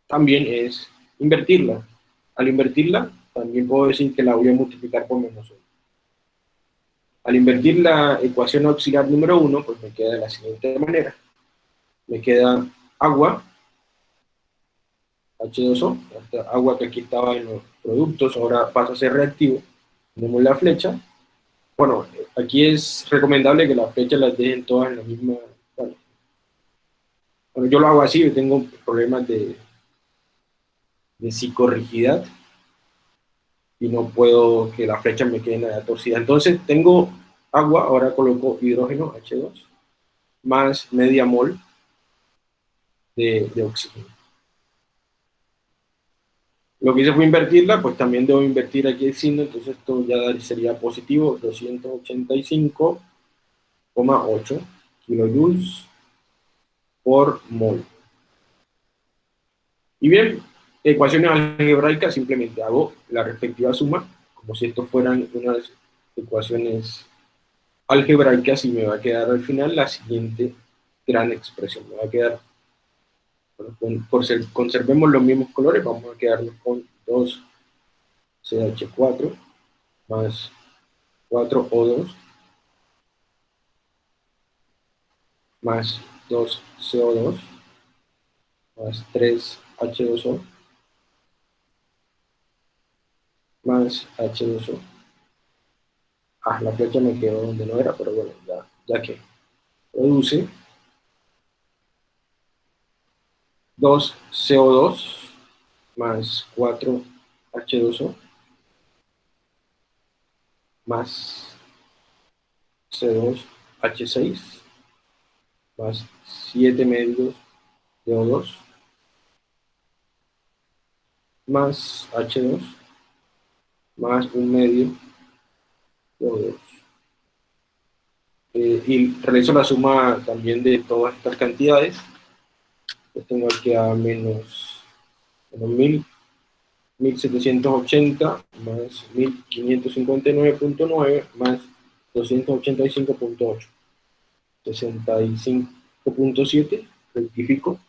S1: también es invertirla. Al invertirla, también puedo decir que la voy a multiplicar por menos 1. Al invertir la ecuación auxiliar número 1, pues me queda de la siguiente manera. Me queda agua, H2O, agua que aquí estaba en los productos, ahora pasa a ser reactivo. Tenemos la flecha. Bueno, aquí es recomendable que las flechas las dejen todas en la misma... Bueno, yo lo hago así, yo tengo problemas de, de psicorrigidad y no puedo que la flecha me quede nada. Entonces tengo agua, ahora coloco hidrógeno H2 más media mol de, de oxígeno. Lo que hice fue invertirla, pues también debo invertir aquí el signo, entonces esto ya sería positivo, 285,8 kilojoules por mol. Y bien, ecuaciones algebraicas, simplemente hago la respectiva suma, como si esto fueran unas ecuaciones algebraicas y me va a quedar al final la siguiente gran expresión. Me va a quedar, por ser, conservemos los mismos colores, vamos a quedarnos con 2CH4 más 4O2 más 2CO2 más 3H2O más H2O. Ah, la flecha me quedó donde no era, pero bueno, ya, ya que produce 2CO2 más 4H2O más C2H6 más 7 medios de O2 más H2 más un medio O2. Eh, y realizo la suma también de todas estas cantidades. Pues tengo aquí a menos, menos 1000, 1780 más 1559.9 más 285.8. 65.7, rectifico,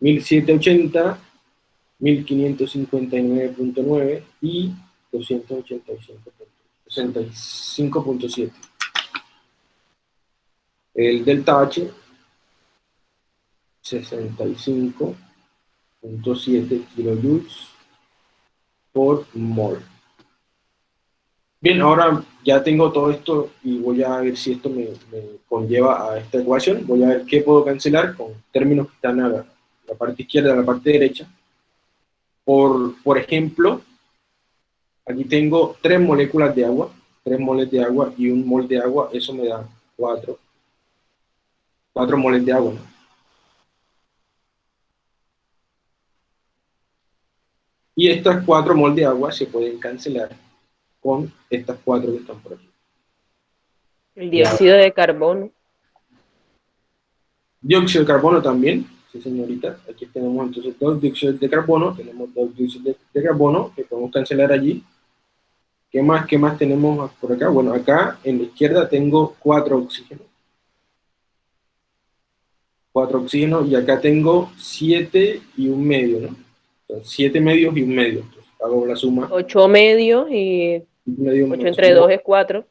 S1: 1780, 1559.9 y 285.7. El delta H, 65.7 kilojoules por mol. Bien, ahora ya tengo todo esto y voy a ver si esto me, conlleva a esta ecuación. Voy a ver qué puedo cancelar con términos que están a la, parte izquierda, a la parte derecha. Por, por ejemplo, Aquí tengo tres moléculas de agua, tres moles de agua y un mol de agua, eso me da cuatro, cuatro moles de agua, Y estas cuatro moles de agua se pueden cancelar con estas cuatro que están por aquí.
S3: El dióxido de carbono.
S1: Dióxido de carbono también, sí señorita. Aquí tenemos entonces dos dióxidos de carbono, tenemos dos dióxidos de carbono que podemos cancelar allí ¿Qué más, ¿Qué más tenemos por acá? Bueno, acá en la izquierda tengo cuatro oxígenos. Cuatro oxígenos y acá tengo siete y un medio, ¿no? Entonces, siete medios y un medio. Entonces, hago la suma.
S3: Ocho medios y medio, ocho entre dos es cuatro.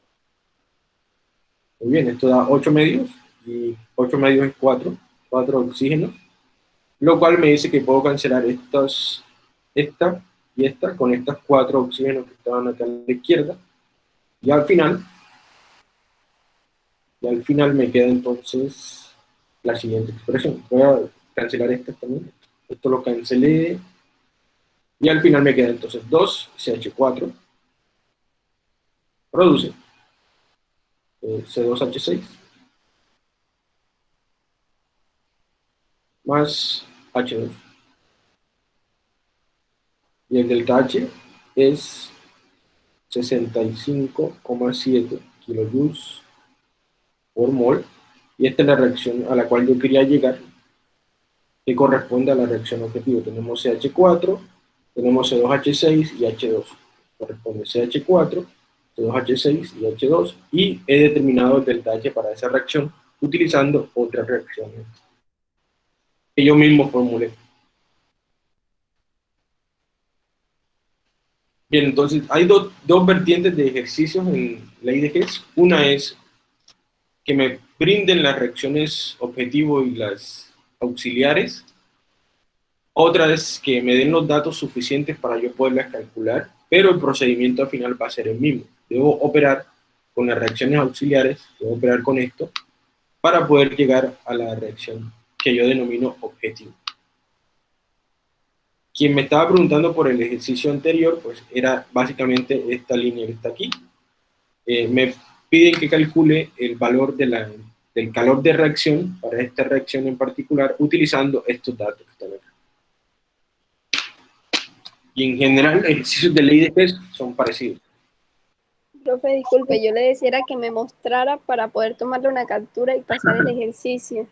S1: Muy bien, esto da ocho medios y ocho medios es cuatro. Cuatro oxígenos. Lo cual me dice que puedo cancelar estos, esta y esta con estas cuatro oxígenos que estaban acá a la izquierda. Y al final, y al final me queda entonces la siguiente expresión. Voy a cancelar esta también. Esto lo cancelé. Y al final me queda entonces 2CH4 produce eh, C2H6 más H2 y el delta H es 65,7 kilojoules por mol, y esta es la reacción a la cual yo quería llegar, que corresponde a la reacción objetivo. Tenemos CH4, tenemos C2H6 y H2. Corresponde CH4, C2H6 y H2, y he determinado el delta H para esa reacción utilizando otras reacciones que yo mismo formulé. Bien, entonces hay dos vertientes de ejercicios en la IDGs. Una es que me brinden las reacciones objetivo y las auxiliares. Otra es que me den los datos suficientes para yo poderlas calcular, pero el procedimiento al final va a ser el mismo. Debo operar con las reacciones auxiliares, debo operar con esto, para poder llegar a la reacción que yo denomino objetivo. Quien me estaba preguntando por el ejercicio anterior, pues era básicamente esta línea que está aquí. Eh, me piden que calcule el valor de la del calor de reacción para esta reacción en particular utilizando estos datos que están acá. Y en general, ejercicios de ley de Hess son parecidos.
S5: Profe, disculpe, yo le decía que me mostrara para poder tomarle una captura y pasar el ejercicio.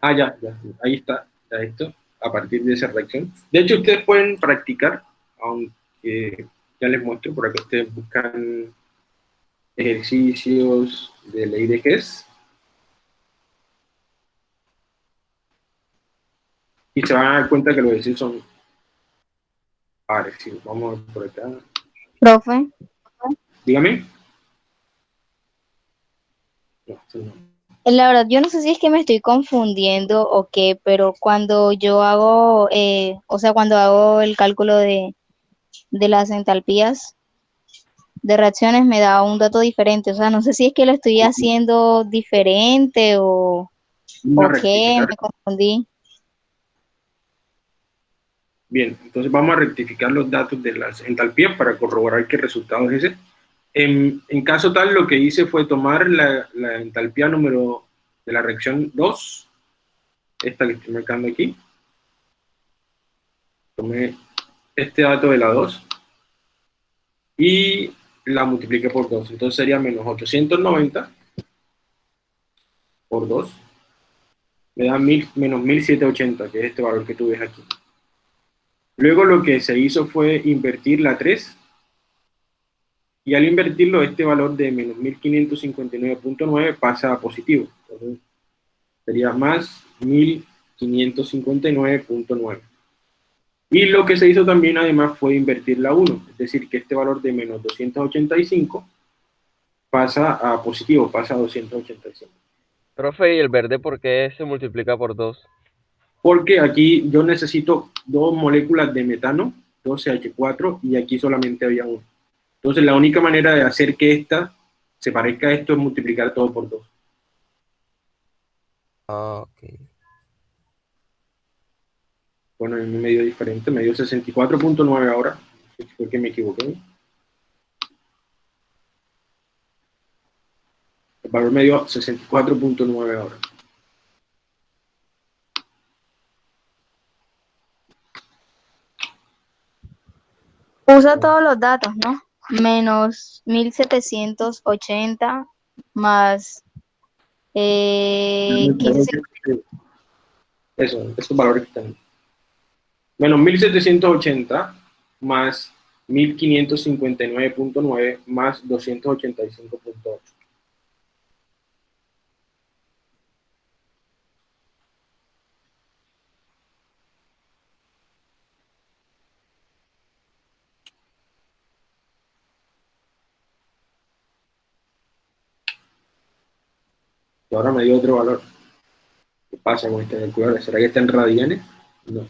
S1: Ah, ya, ya, ahí está, ya esto, a partir de esa reacción. De hecho, ustedes pueden practicar, aunque ya les muestro, por acá ustedes buscan ejercicios de ley de Hess. Y se van a dar cuenta que los ejercicios son parecidos. Vamos por acá.
S4: Profe.
S1: Dígame.
S4: La verdad, yo no sé si es que me estoy confundiendo o qué, pero cuando yo hago, eh, o sea, cuando hago el cálculo de, de las entalpías de reacciones me da un dato diferente. O sea, no sé si es que lo estoy haciendo diferente o, o qué, me confundí.
S1: Bien, entonces vamos a rectificar los datos de las entalpías para corroborar qué resultado es ese. En, caso tal, lo que hice fue tomar la, la, entalpía número de la reacción 2, esta que estoy marcando aquí. Tomé este dato de la 2 y la multipliqué por 2. Entonces sería menos 890 por 2. Me da menos 1780, que es este valor que tú ves aquí. Luego lo que se hizo fue invertir la 3 y al invertirlo, este valor de menos 1559.9 pasa a positivo. Entonces, sería más 1559.9. Y lo que se hizo también además fue invertir la 1, es decir, que este valor de menos 285 pasa a positivo, pasa a 285.
S6: Profe, ¿y el verde por qué se multiplica por 2?
S1: Porque aquí yo necesito dos moléculas de metano, 2CH4, y aquí solamente había uno. Entonces la única manera de hacer que esta se parezca a esto es multiplicar todo por 2.
S6: Ah, ok.
S1: Bueno, en medio diferente, me dio 64.9 ahora. Fue que me equivoqué. El valor me dio 64.9 ahora.
S4: Usa todos los datos, ¿no? Menos 1780 más eh, 15...
S1: Eso, esos valores que están. Menos 1780 más 1559.9 más 285.8. ahora me dio otro valor. ¿Qué pasa con este calculador? ¿Será que está en radianes? No.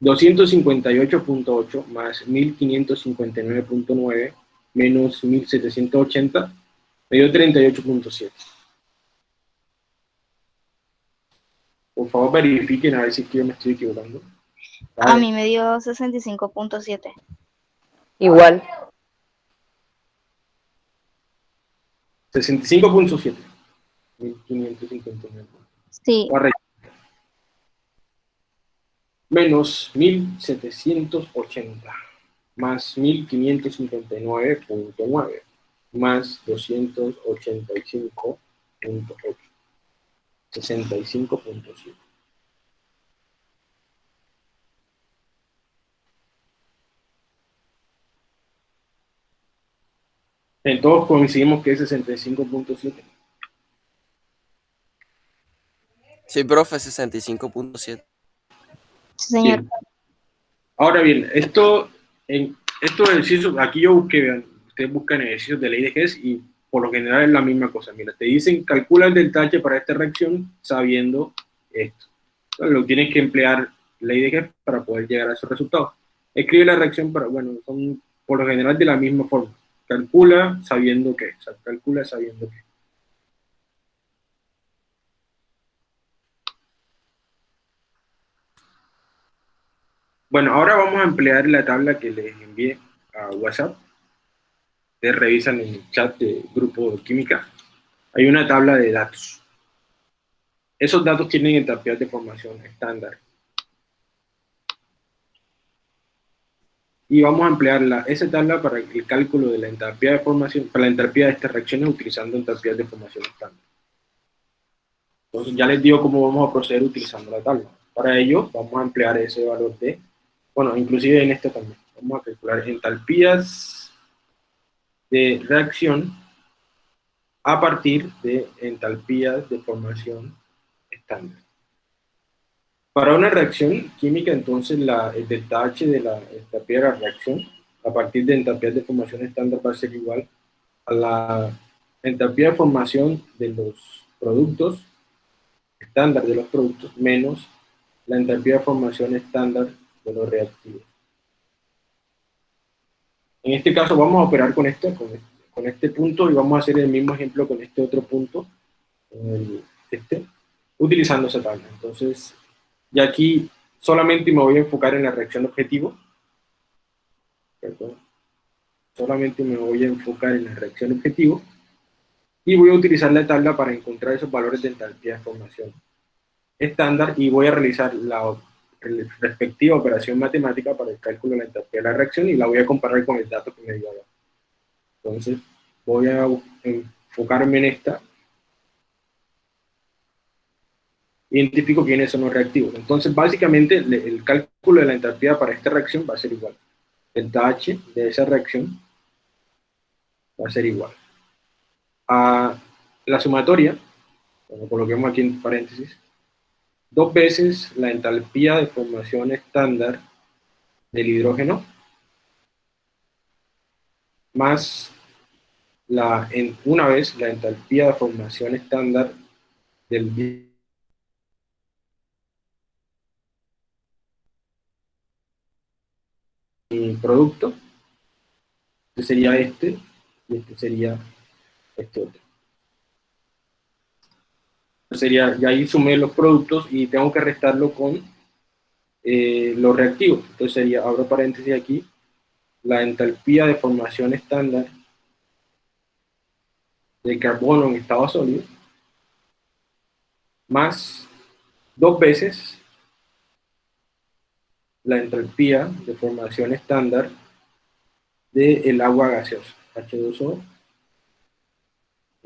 S1: 258.8 más 1559.9 menos 1780 me dio 38.7. Por favor verifiquen a ver si yo me estoy equivocando.
S4: A mí me dio 65.7.
S3: Igual.
S1: 65.7. 1559.
S4: Sí.
S1: Menos 1780 más 1559.9 más 285.8 65.7 Entonces coincidimos que es 65.7
S6: Sí, profe, 65.7.
S4: Señor.
S1: Ahora bien, esto, en estos ejercicios, aquí yo busqué, vean, ustedes buscan ejercicios de ley de Hess y por lo general es la misma cosa. Mira, te dicen calcula el delta H para esta reacción sabiendo esto. Entonces, lo tienes que emplear ley de Hess para poder llegar a esos resultados. Escribe la reacción para, bueno, son por lo general de la misma forma. Calcula sabiendo qué, o sea, calcula sabiendo qué. Bueno, ahora vamos a emplear la tabla que les envié a WhatsApp. Ustedes revisan el chat de grupo de química. Hay una tabla de datos. esos datos tienen entalpías de formación estándar. Y vamos a emplear la, esa tabla para el cálculo de la entalpía de formación, para la entalpía de estas reacciones utilizando entalpías de formación estándar. Entonces ya les digo cómo vamos a proceder utilizando la tabla. Para ello vamos a emplear ese valor de, bueno, inclusive en este también. Vamos a calcular entalpías de reacción a partir de entalpías de formación estándar. Para una reacción química, entonces, la, el H de la entalpía de la reacción, a partir de entalpías de formación estándar, va a ser igual a la entalpía de formación de los productos, estándar de los productos, menos la entalpía de formación estándar de los reactivos. En este caso vamos a operar con esto, con esto con este punto y vamos a hacer el mismo ejemplo con este otro punto, este, utilizando esa tabla. Entonces, ya aquí solamente me voy a enfocar en la reacción objetivo. Perdón. Solamente me voy a enfocar en la reacción objetivo. Y voy a utilizar la tabla para encontrar esos valores de entalpía de formación estándar y voy a realizar la respectiva operación matemática para el cálculo de la entalpía de la reacción y la voy a comparar con el dato que me dio acá. Entonces, voy a enfocarme en esta. Identifico quiénes son los reactivos. Entonces, básicamente, el cálculo de la entalpía para esta reacción va a ser igual. Delta H de esa reacción va a ser igual a la sumatoria, como coloquemos aquí en paréntesis, dos veces la entalpía de formación estándar del hidrógeno más la, en, una vez la entalpía de formación estándar del producto, este sería este, y este sería este otro. Sería, ya ahí sumé los productos y tengo que restarlo con eh, los reactivos. Entonces sería, abro paréntesis aquí, la entalpía de formación estándar de carbono en estado sólido, más dos veces la entropía de formación estándar del agua gaseosa, H2O, en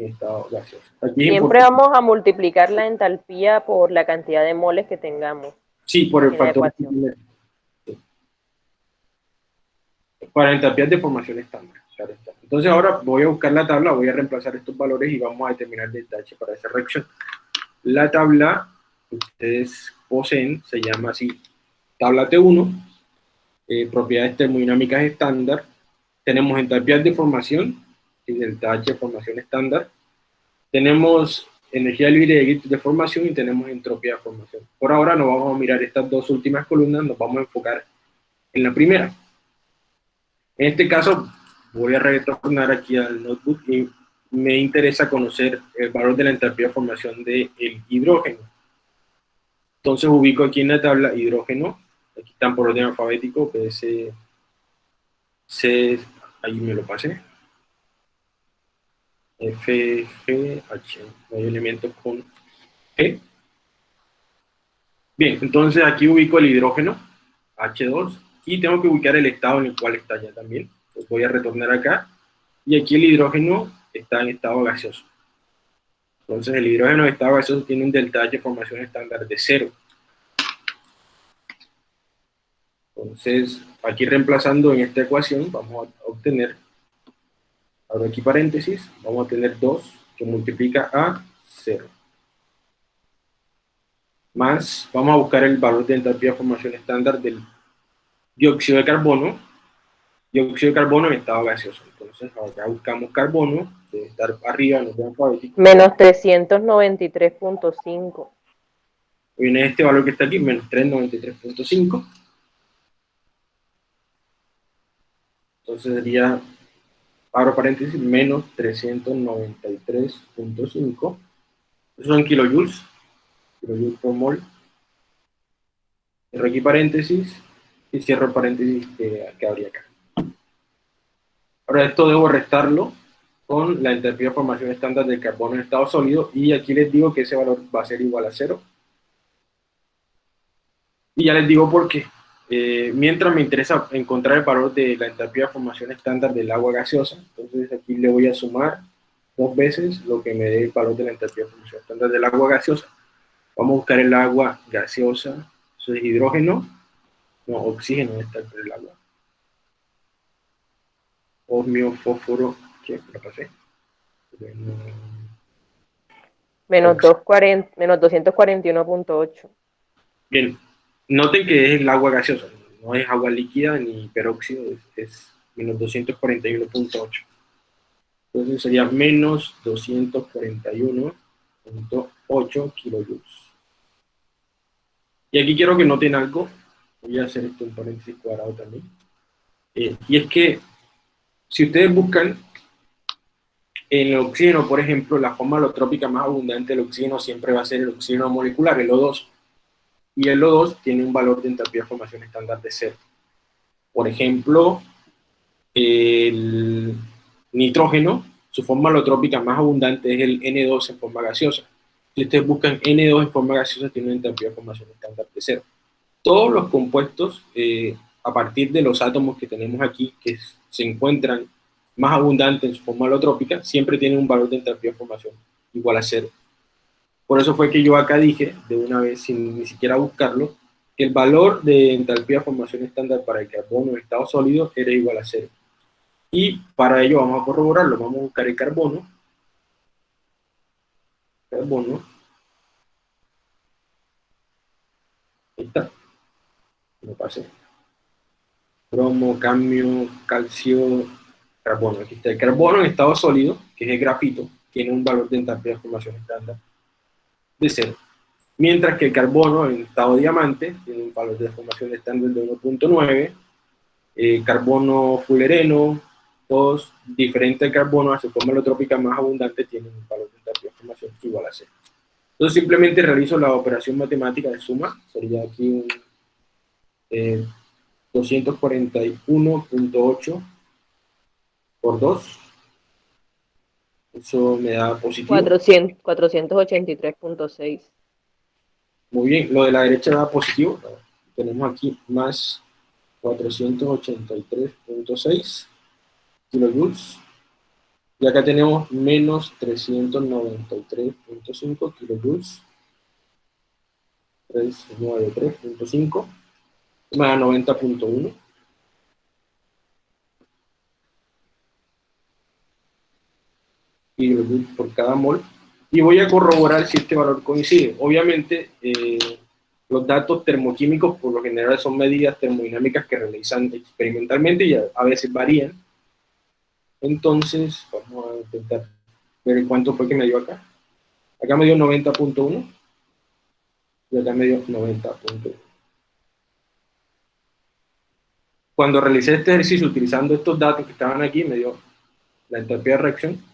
S1: estado gaseoso.
S3: Siempre vamos a multiplicar la entalpía por la cantidad de moles que tengamos.
S1: Sí, por el factor. Para entalpías de formación estándar. Entonces ahora voy a buscar la tabla, voy a reemplazar estos valores y vamos a determinar el para esa reacción. La tabla que ustedes poseen se llama así, tabla T1, eh, propiedades termodinámicas estándar, tenemos entalpías de formación y delta H de formación estándar, tenemos energía libre de formación y tenemos entropía de formación. Por ahora no vamos a mirar estas dos últimas columnas, nos vamos a enfocar en la primera. En este caso, voy a retornar aquí al notebook y me interesa conocer el valor de la entalpía de formación del hidrógeno. Entonces ubico aquí en la tabla hidrógeno, aquí están por orden alfabético, PS, C, ahí me lo pasé, F, G, H, hay elementos con E. Bien, entonces aquí ubico el hidrógeno, H2, y tengo que ubicar el estado en el cual está ya también voy a retornar acá, y aquí el hidrógeno está en estado gaseoso. Entonces el hidrógeno en estado gaseoso tiene un delta H formación estándar de cero. Entonces, aquí reemplazando en esta ecuación, vamos a obtener, abro aquí paréntesis, vamos a tener 2 que multiplica a 0. Más, vamos a buscar el valor de entalpía de formación estándar del dióxido de carbono, dióxido de carbono en estado gaseoso. Entonces, ahora buscamos carbono, debe estar arriba en el alfabético.
S3: Menos 393.5.
S1: Viene este valor que está aquí, menos 393.5. Entonces sería, abro paréntesis, menos 393.5. Esos son kilojoules, kilojoules por mol. Cierro aquí paréntesis y cierro paréntesis que, que habría acá. Ahora esto debo restarlo con la entalpía de formación estándar del carbono en estado sólido, y aquí les digo que ese valor va a ser igual a cero. Y ya les digo por qué. Eh, mientras me interesa encontrar el valor de la entalpía de formación estándar del agua gaseosa, entonces aquí le voy a sumar dos veces lo que me dé el valor de la entalpía de formación estándar del agua gaseosa. Vamos a buscar el agua gaseosa, eso es hidrógeno, no, oxígeno está entre el agua. Osmio, fósforo, ¿qué? Lo pasé.
S3: Menos, 240, menos 241.8.
S1: Bien, noten que es el agua gaseosa, no es agua líquida ni peróxido, es, menos 241.8. Entonces sería menos 241.8 kilojoules. Y aquí quiero que noten algo, voy a hacer esto en paréntesis cuadrado también, eh, y es que si ustedes buscan en el oxígeno, por ejemplo, la forma alotrópica más abundante del oxígeno siempre va a ser el oxígeno molecular, el O2, y el O2 tiene un valor de entalpía de formación estándar de cero. Por ejemplo, el nitrógeno, su forma alotrópica más abundante es el N2 en forma gaseosa. Si ustedes buscan N2 en forma gaseosa, tiene una entalpía de formación estándar de cero. Todos los compuestos, eh, a partir de los átomos que tenemos aquí, que se encuentran más abundantes en su forma alotrópica, siempre tienen un valor de entalpía de formación igual a cero. Por eso fue que yo acá dije, de una vez, sin ni siquiera buscarlo, que el valor de entalpía formación estándar para el carbono en estado sólido era igual a cero. Y para ello vamos a corroborarlo, vamos a buscar el carbono. Carbono. Ahí está. No pase. Bromo, cambio, calcio, carbono. Aquí está el carbono en estado sólido, que es el grafito, tiene un valor de entalpía de formación estándar de cero. Mientras que el carbono en estado diamante tiene un valor de formación estándar de 1.9, eh, carbono fulereno, todos diferentes al carbono, a su forma más abundante, tienen un valor de transformación igual a cero. Entonces simplemente realizo la operación matemática de suma, sería aquí un 241.8 eh, por 2. Eso me da positivo.
S3: 483.6.
S1: Muy bien, lo de la derecha da positivo. Tenemos aquí más 483.6 kilojoules. Y acá tenemos menos 393.5 kilojoules. 393.5 más 90.1. kilojoules por cada mol. Y voy a corroborar si este valor coincide. Obviamente, eh, los datos termoquímicos por lo general son medidas termodinámicas que realizan experimentalmente y a veces varían. Entonces, vamos a intentar ver cuánto fue que me dio acá. Acá me dio 90.1 y acá me dio 90.1. Cuando realicé este ejercicio utilizando estos datos que estaban aquí, me dio la entalpía de reacción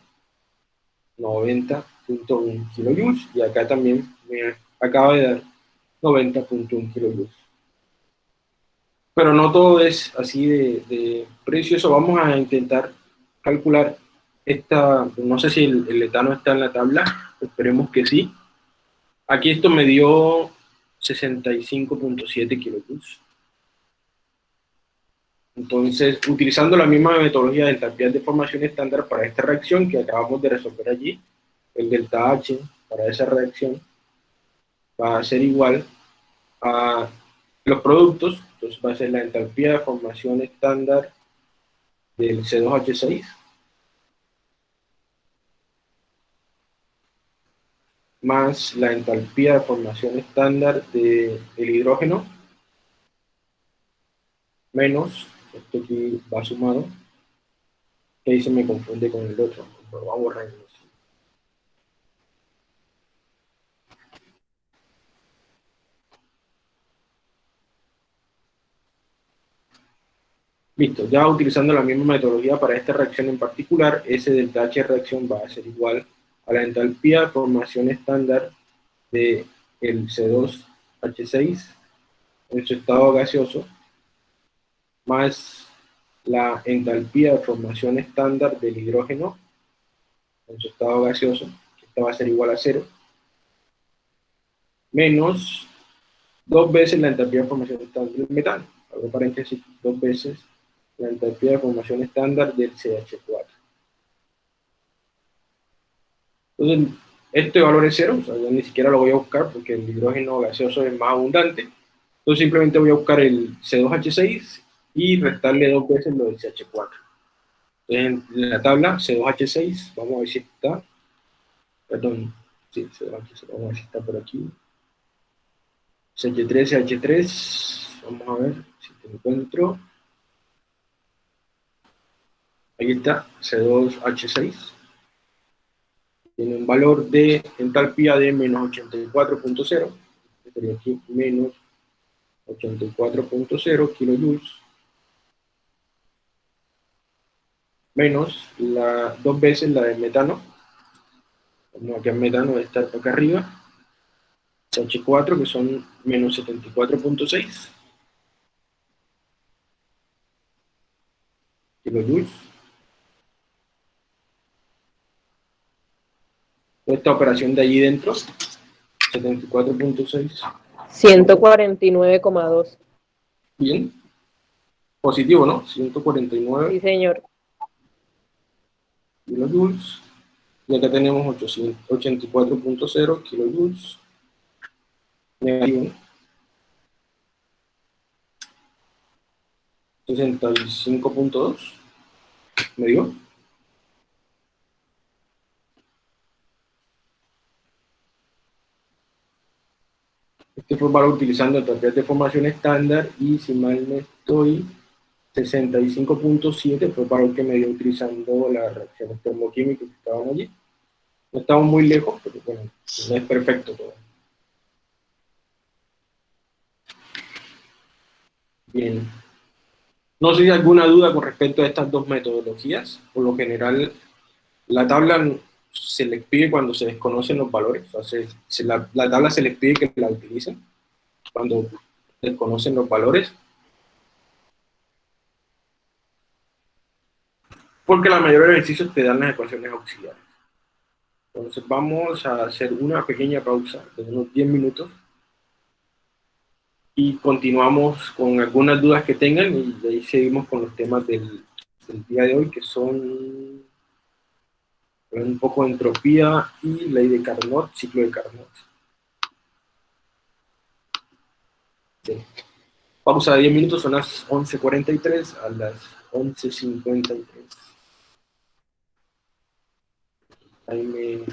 S1: 90.1 kilojoules y acá también me acaba de dar 90.1 kilojoules. Pero no todo es así de, precioso, vamos a intentar calcular esta, no sé si el, etano está en la tabla, esperemos que sí. Aquí esto me dio 65.7 kilojoules. Entonces, utilizando la misma metodología de entalpía de formación estándar para esta reacción que acabamos de resolver allí, el delta H para esa reacción va a ser igual a los productos, entonces va a ser la entalpía de formación estándar del C2H6 más la entalpía de formación estándar del hidrógeno menos, esto aquí va sumado, que ahí se me confunde con el otro, lo a borrar. Listo, ya utilizando la misma metodología para esta reacción en particular, ese delta H reacción va a ser igual a la entalpía de formación estándar de el C2H6 en su estado gaseoso, más la entalpía de formación estándar del hidrógeno en su estado gaseoso, esta va a ser igual a cero, menos dos veces la entalpía de formación estándar del metano, abro paréntesis, dos veces la entalpía de formación estándar del CH4. Entonces, este valor es cero, o sea, yo ni siquiera lo voy a buscar porque el hidrógeno gaseoso es más abundante. Entonces simplemente voy a buscar el C2H6 y restarle dos veces lo del CH4. Entonces en la tabla C2H6, vamos a ver si está, perdón, sí, C2H6, vamos a ver si está por aquí. CH3, CH3, vamos a ver si te encuentro. Ahí está, C2H6 tiene un valor de entalpía de menos 84.0, sería aquí menos 84.0 kilojoules, menos la, dos veces la del metano, como aquí el metano estar acá arriba, H4 que son menos 74.6 kilojoules, esta operación de allí dentro, 74.6.
S3: 149,2.
S1: Bien. Positivo, ¿no? 149.
S3: Sí, señor.
S1: Kilojoules. Y acá tenemos 84.0 kilojoules. Negativo. 65.2. ¿Me digo? Este fue valor utilizando entalpías de formación estándar y si mal no estoy, 65.7 fue para el que me dio utilizando las reacciones termoquímicas que estaban allí. No estamos muy lejos, pero bueno, no es perfecto todo. Bien. No sé si hay alguna duda con respecto a estas dos metodologías. Por lo general, la tabla se les pide cuando se desconocen los valores, o sea, la, tabla se les pide que la utilicen cuando desconocen los valores. Porque la mayoría de los ejercicios te dan las ecuaciones auxiliares. Entonces vamos a hacer una pequeña pausa de unos 10 minutos y continuamos con algunas dudas que tengan y de ahí seguimos con los temas del, del día de hoy que son un poco de entropía y ley de Carnot, ciclo de Carnot. Pausa de 10 minutos, son las 11.43 a las 11.53. Ahí me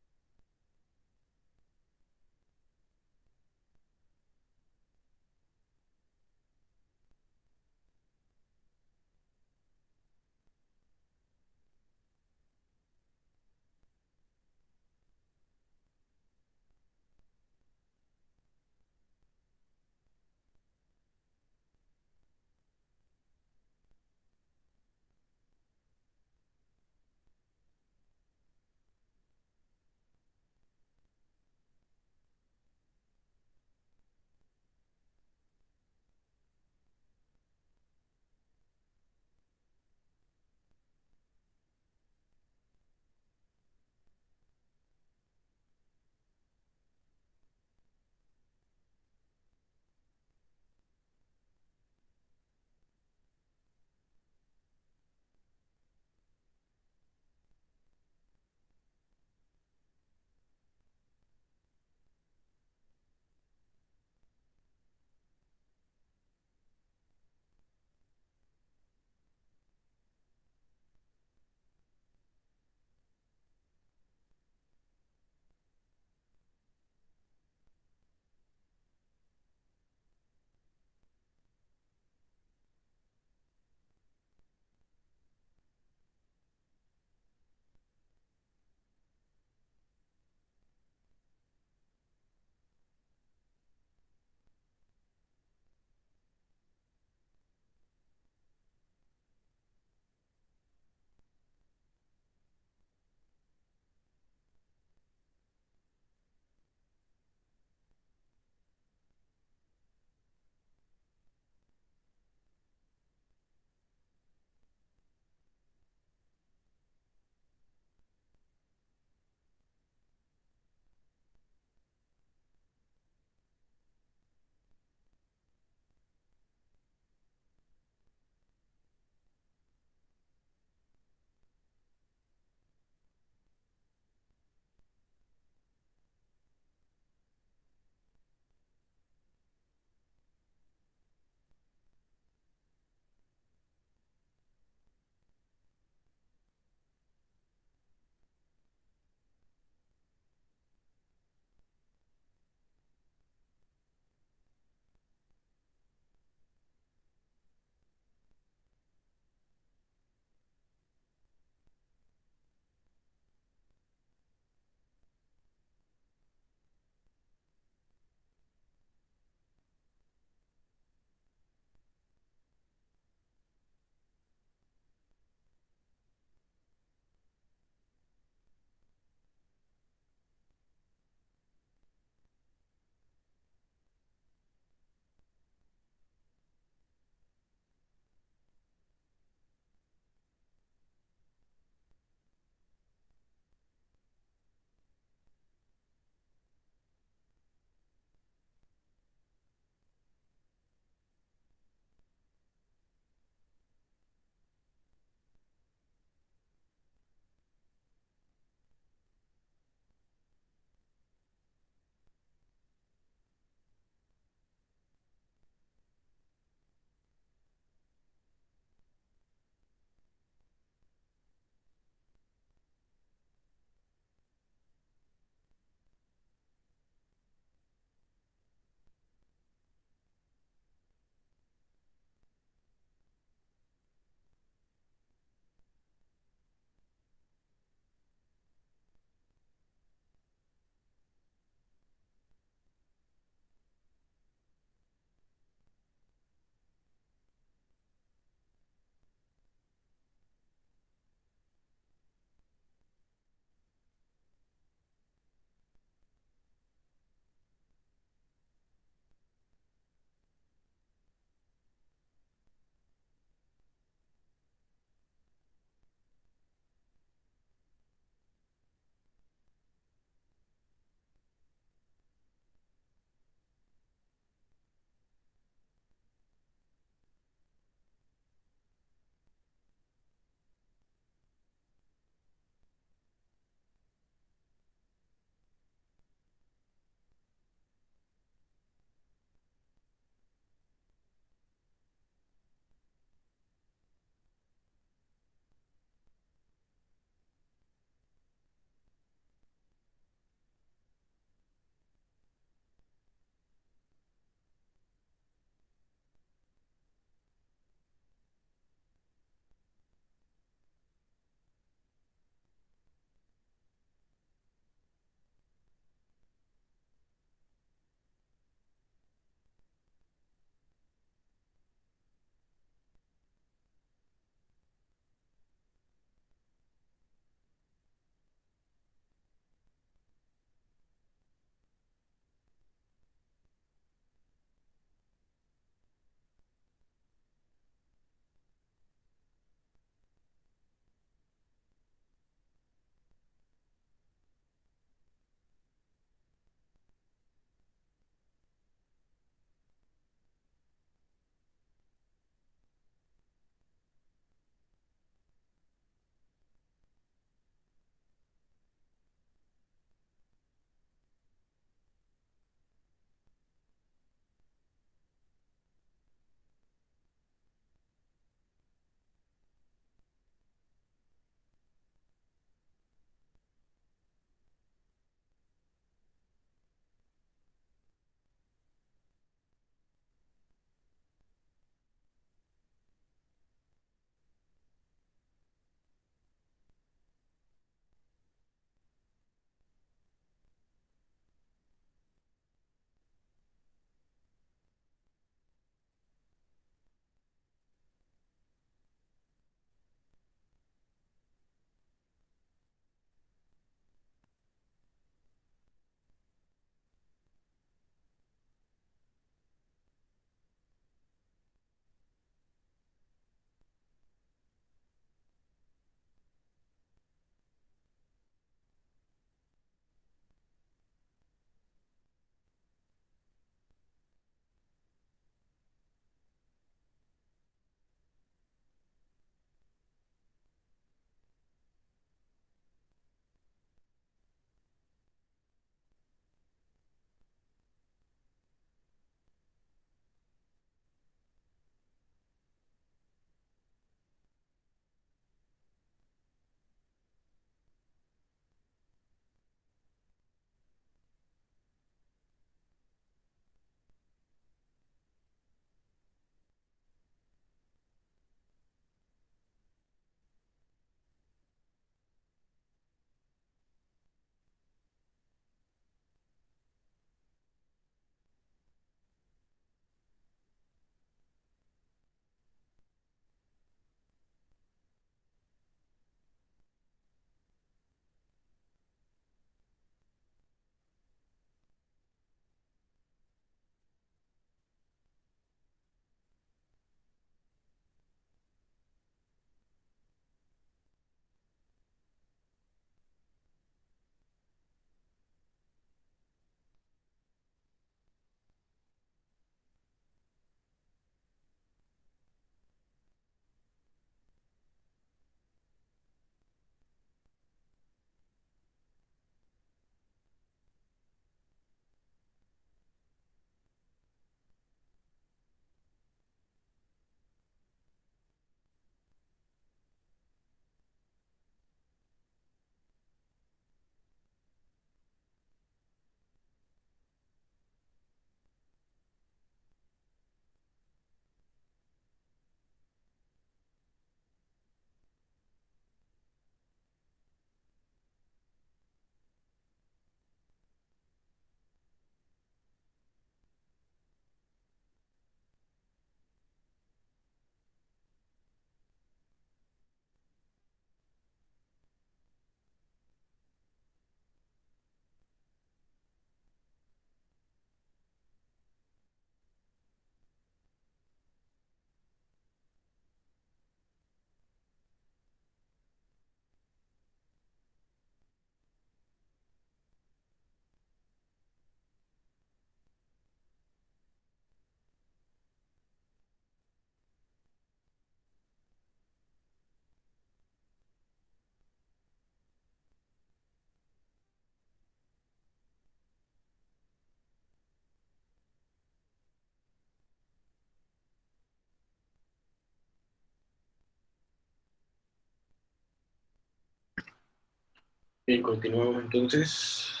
S1: Bien, continuamos entonces.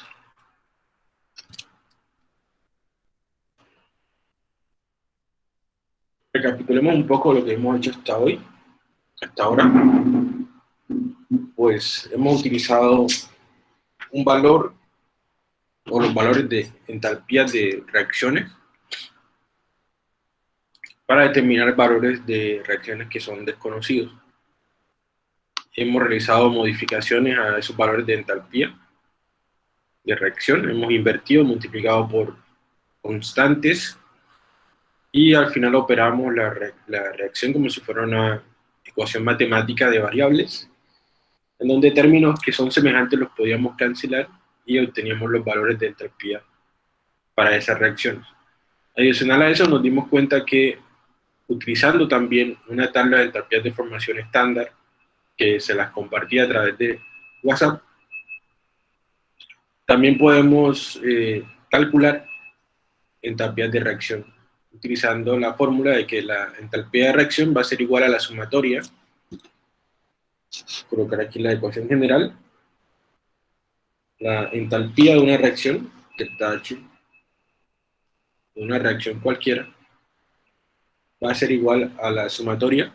S1: Recapitulemos un poco lo que hemos hecho hasta hoy, hasta ahora. Pues hemos utilizado un valor o los valores de entalpía de reacciones para determinar valores de reacciones que son desconocidos. Hemos realizado modificaciones a esos valores de entalpía de reacción, hemos invertido, multiplicado por constantes y al final operamos la, la reacción como si fuera una ecuación matemática de variables, en donde términos que son semejantes los podíamos cancelar y obteníamos los valores de entalpía para esas reacciones. Adicional a eso nos dimos cuenta que utilizando también una tabla de entalpías de formación estándar que se las compartía a través de WhatsApp, también podemos eh, calcular entalpías de reacción utilizando la fórmula de que la entalpía de reacción va a ser igual a la sumatoria. Colocar aquí la ecuación general. La entalpía de una reacción delta H una reacción cualquiera va a ser igual a la sumatoria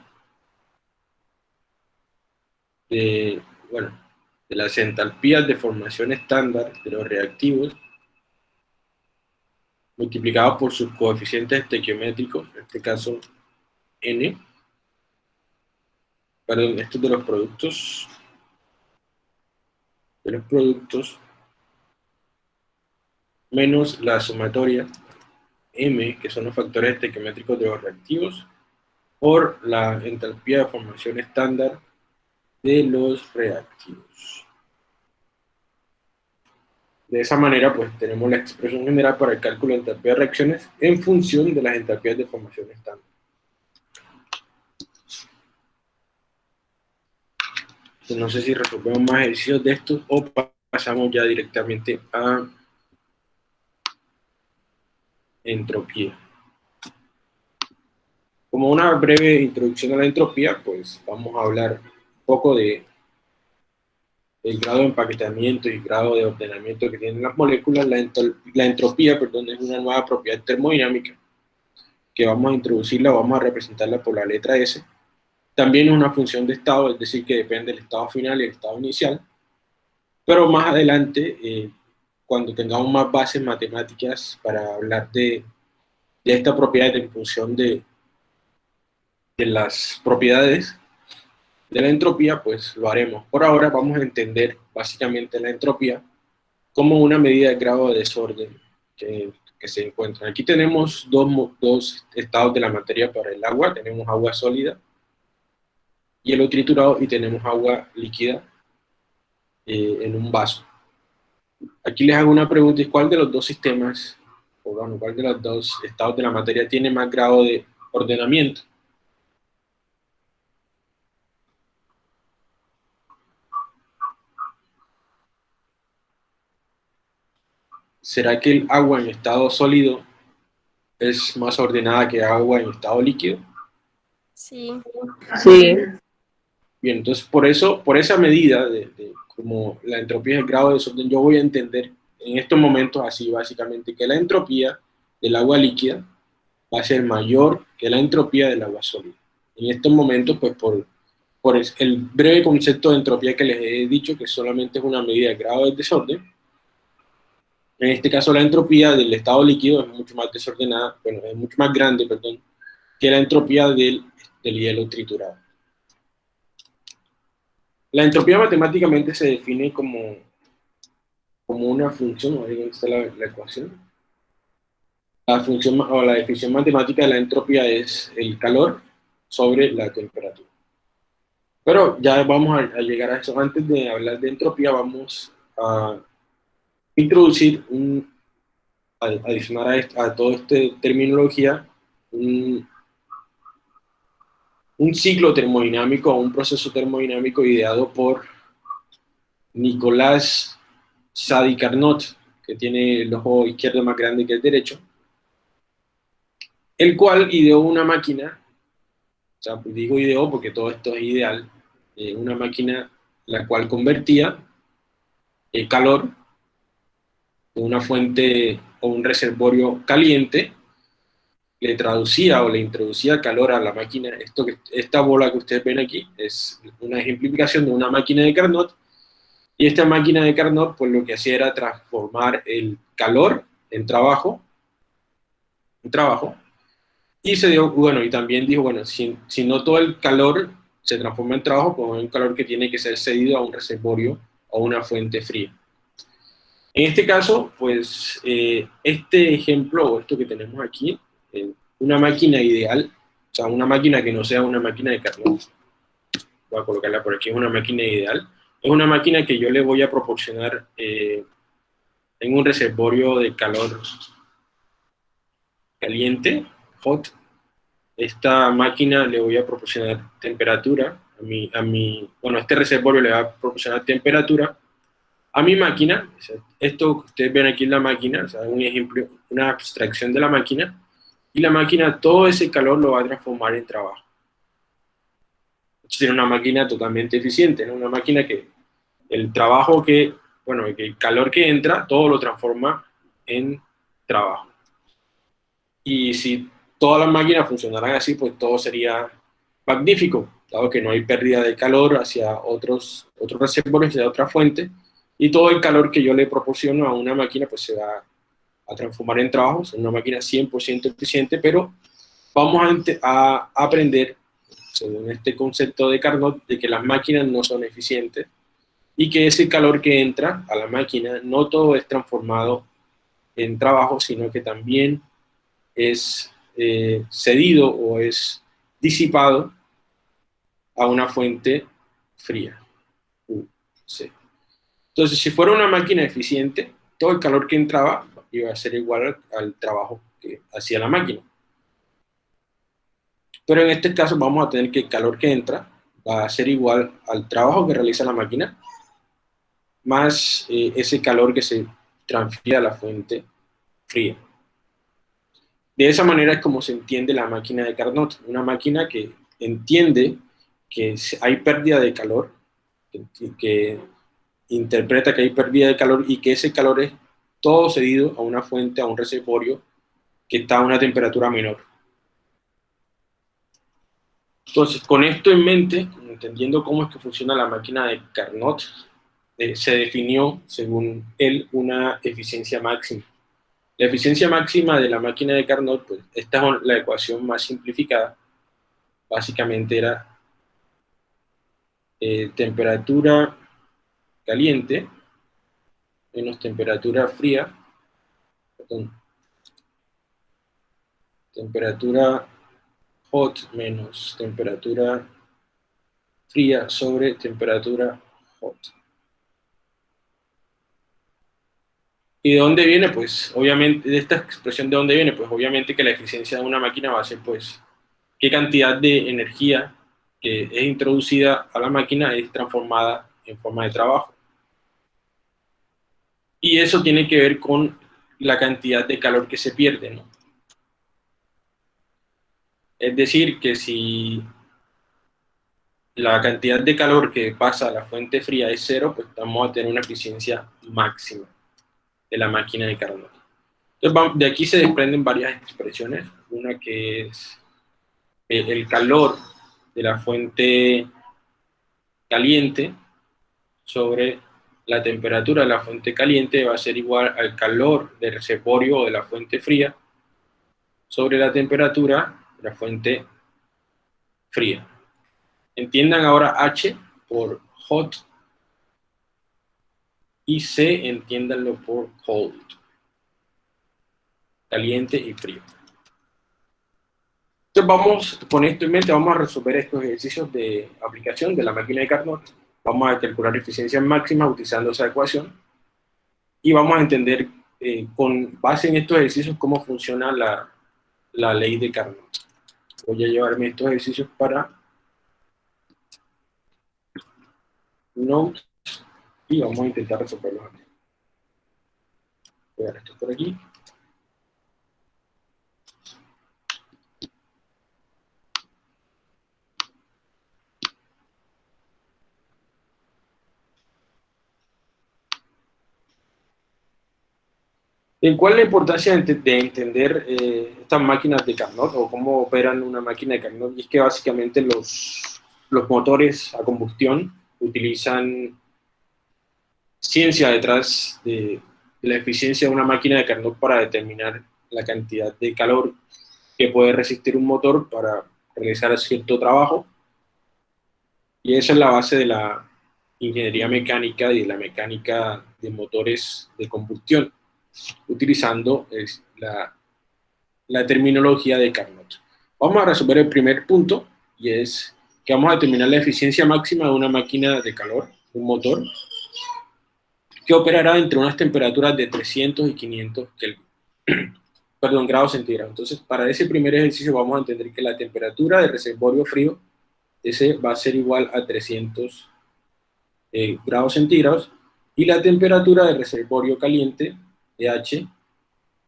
S1: de, bueno, de las entalpías de formación estándar de los reactivos multiplicado por sus coeficientes estequiométricos, en este caso n, perdón, esto de los productos, de los productos, menos la sumatoria m, que son los factores estequiométricos de los reactivos, por la entalpía de formación estándar de los reactivos. De esa manera, pues tenemos la expresión general para el cálculo de entalpía de reacciones en función de las entalpías de formación estándar. No sé si resolvemos más ejercicios de estos o pasamos ya directamente a entropía. Como una breve introducción a la entropía, pues vamos a hablar poco de el grado de empaquetamiento y grado de ordenamiento que tienen las moléculas. La, la entropía, perdón, es una nueva propiedad termodinámica que vamos a introducirla, vamos a representarla por la letra S. También es una función de estado, es decir, que depende del estado final y el estado inicial. Pero más adelante, eh, cuando tengamos más bases matemáticas para hablar de, de esta propiedad en función de, de las propiedades de la entropía, pues lo haremos. Por ahora vamos a entender básicamente la entropía como una medida de grado de desorden que, se encuentra. Aquí tenemos dos, dos, estados de la materia para el agua, tenemos agua sólida, hielo triturado y tenemos agua líquida eh, en un vaso. Aquí les hago una pregunta, ¿cuál de los dos sistemas, o bueno, cuál de los dos estados de la materia tiene más grado de ordenamiento? ¿Será que el agua en estado sólido es más ordenada que agua en estado líquido?
S5: Sí.
S3: Sí.
S1: Bien, entonces por eso, por esa medida de, de como la entropía es el grado de desorden, yo voy a entender en estos momentos así básicamente que la entropía del agua líquida va a ser mayor que la entropía del agua sólida. En estos momentos, pues por, por el breve concepto de entropía que les he dicho, que solamente es una medida de grado de desorden, en este caso la entropía del estado líquido es mucho más desordenada, bueno, es mucho más grande, perdón, que la entropía del, del hielo triturado. La entropía matemáticamente se define como, como una función, ahí está la, la ecuación. La función o la definición matemática de la entropía es el calor sobre la temperatura. Pero ya vamos a, a llegar a eso. Antes de hablar de entropía, vamos a introducir, un, adicionar a, esta, a toda esta terminología, un, ciclo termodinámico un proceso termodinámico ideado por Nicolás Sadi Carnot, que tiene el ojo izquierdo más grande que el derecho, el cual ideó una máquina, o sea, pues digo ideó porque todo esto es ideal, eh, una máquina la cual convertía el calor una fuente o un reservorio caliente, le traducía o le introducía calor a la máquina. Esto esta bola que ustedes ven aquí es una ejemplificación de una máquina de Carnot, y esta máquina de Carnot pues lo que hacía era transformar el calor en trabajo, en trabajo, y se dio, bueno, y también dijo, bueno, si, si no todo el calor se transforma en trabajo, pues es un calor que tiene que ser cedido a un reservorio o una fuente fría. En este caso, pues eh, este ejemplo, o esto que tenemos aquí, eh, una máquina ideal, o sea, una máquina que no sea una máquina de Carnot, voy a colocarla por aquí, es una máquina ideal, es una máquina que yo le voy a proporcionar eh, en un reservorio de calor caliente, hot. Esta máquina le voy a proporcionar temperatura, a mi, a mi, bueno, este reservorio le va a proporcionar temperatura a mi máquina, esto que ustedes ven aquí en la máquina, o sea, un ejemplo, una abstracción de la máquina, y la máquina todo ese calor lo va a transformar en trabajo. Tiene una máquina totalmente eficiente, ¿no? una máquina que el trabajo que, bueno, el calor que entra, todo lo transforma en trabajo. Y si todas las máquinas funcionaran así, pues todo sería magnífico, dado que no hay pérdida de calor hacia otros, otros reservorios de otra fuente, y todo el calor que yo le proporciono a una máquina, pues se va a transformar en trabajo, es una máquina 100% eficiente, pero vamos a, aprender, según este concepto de Carnot, de que las máquinas no son eficientes, y que ese calor que entra a la máquina no todo es transformado en trabajo, sino que también es eh, cedido o es disipado a una fuente fría. Entonces, si fuera una máquina eficiente, todo el calor que entraba iba a ser igual al, trabajo que hacía la máquina. Pero en este caso vamos a tener que el calor que entra va a ser igual al trabajo que realiza la máquina, más eh, ese calor que se transfiere a la fuente fría. De esa manera es como se entiende la máquina de Carnot, una máquina que entiende que hay pérdida de calor, que, interpreta que hay pérdida de calor y que ese calor es todo cedido a una fuente, a un reservorio que está a una temperatura menor. Entonces, con esto en mente, entendiendo cómo es que funciona la máquina de Carnot, eh, se definió, según él, una eficiencia máxima. La eficiencia máxima de la máquina de Carnot, pues esta es la ecuación más simplificada. Básicamente era eh, temperatura caliente menos temperatura fría, perdón, temperatura hot menos temperatura fría sobre temperatura hot. ¿Y de dónde viene? Pues obviamente, de esta expresión de dónde viene, pues obviamente que la eficiencia de una máquina va a ser pues qué cantidad de energía que es introducida a la máquina es transformada en forma de trabajo. Y eso tiene que ver con la cantidad de calor que se pierde, ¿no? Es decir, que si la cantidad de calor que pasa a la fuente fría es cero, pues vamos a tener una eficiencia máxima de la máquina de Carnot. De aquí se desprenden varias expresiones. Una que es el calor de la fuente caliente sobre la temperatura de la fuente caliente va a ser igual al calor del reservorio o de la fuente fría sobre la temperatura de la fuente fría. Entiendan ahora H por hot y C, entiéndanlo por cold, caliente y frío. Entonces vamos, con esto en mente, vamos a resolver estos ejercicios de aplicación de la máquina de Carnot. Vamos a calcular eficiencia máxima utilizando esa ecuación y vamos a entender eh, con base en estos ejercicios cómo funciona la, la ley de Carnot. Voy a llevarme estos ejercicios para Note y vamos a intentar resolverlo aquí. Voy a esto por aquí. ¿En cuál la importancia de, entender eh, estas máquinas de Carnot o cómo operan una máquina de Carnot? Y es que básicamente los, los motores a combustión utilizan ciencia detrás de, la eficiencia de una máquina de Carnot para determinar la cantidad de calor que puede resistir un motor para realizar cierto trabajo. Y esa es la base de la ingeniería mecánica y de la mecánica de motores de combustión, utilizando la, la terminología de Carnot. Vamos a resolver el primer punto, y es que vamos a determinar la eficiencia máxima de una máquina de calor, un motor, que operará entre unas temperaturas de 300 y 500 Kelvin. Perdón, grados centígrados. Entonces, para ese primer ejercicio vamos a entender que la temperatura del reservorio frío, ese va a ser igual a 300 eh, grados centígrados, y la temperatura del reservorio caliente, H,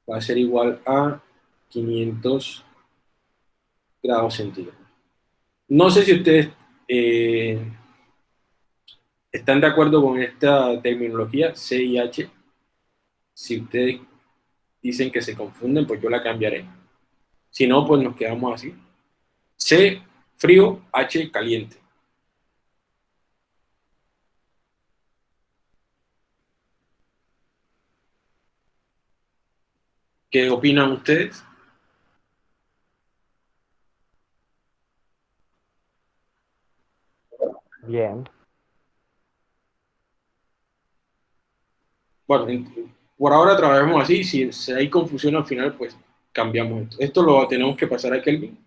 S1: va a ser igual a 500 grados centígrados. No sé si ustedes eh, ¿Están de acuerdo con esta terminología C y H? Si ustedes dicen que se confunden, pues yo la cambiaré. Si no, pues nos quedamos así. C, frío, H, caliente. ¿Qué opinan ustedes?
S6: Bien.
S1: bueno, por ahora trabajemos así, si, hay confusión al final, pues cambiamos esto. Esto lo tenemos que pasar a Kelvin.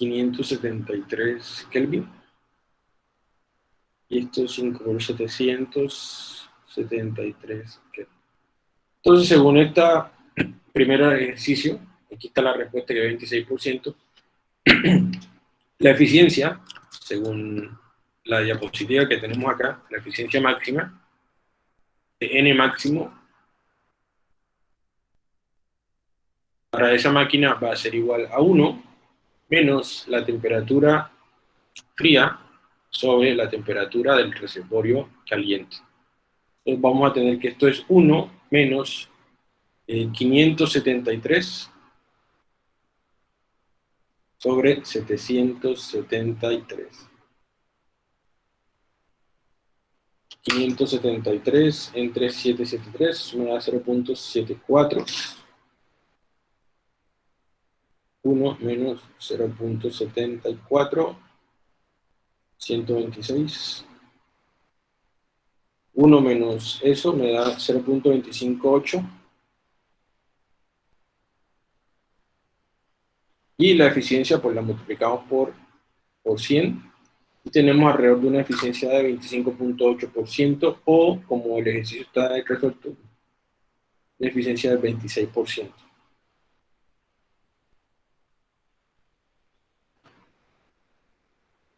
S1: ¿573 Kelvin? Y esto es 5 por 773 Kelvin. Entonces, según este primer ejercicio, aquí está la respuesta que es 26%, la eficiencia, según la diapositiva que tenemos acá, la eficiencia máxima, de n máximo, para esa máquina va a ser igual a 1 menos la temperatura fría sobre la temperatura del reservorio caliente. Entonces vamos a tener que esto es 1 menos 573 eh, sobre 773. 573 entre 773 me da 0.74. 1 menos 0.74, 126. 1 menos eso me da 0.258. Y la eficiencia pues la multiplicamos por, por 100 y tenemos alrededor de una eficiencia de 25.8% o como el ejercicio está resuelto, una eficiencia del 26%.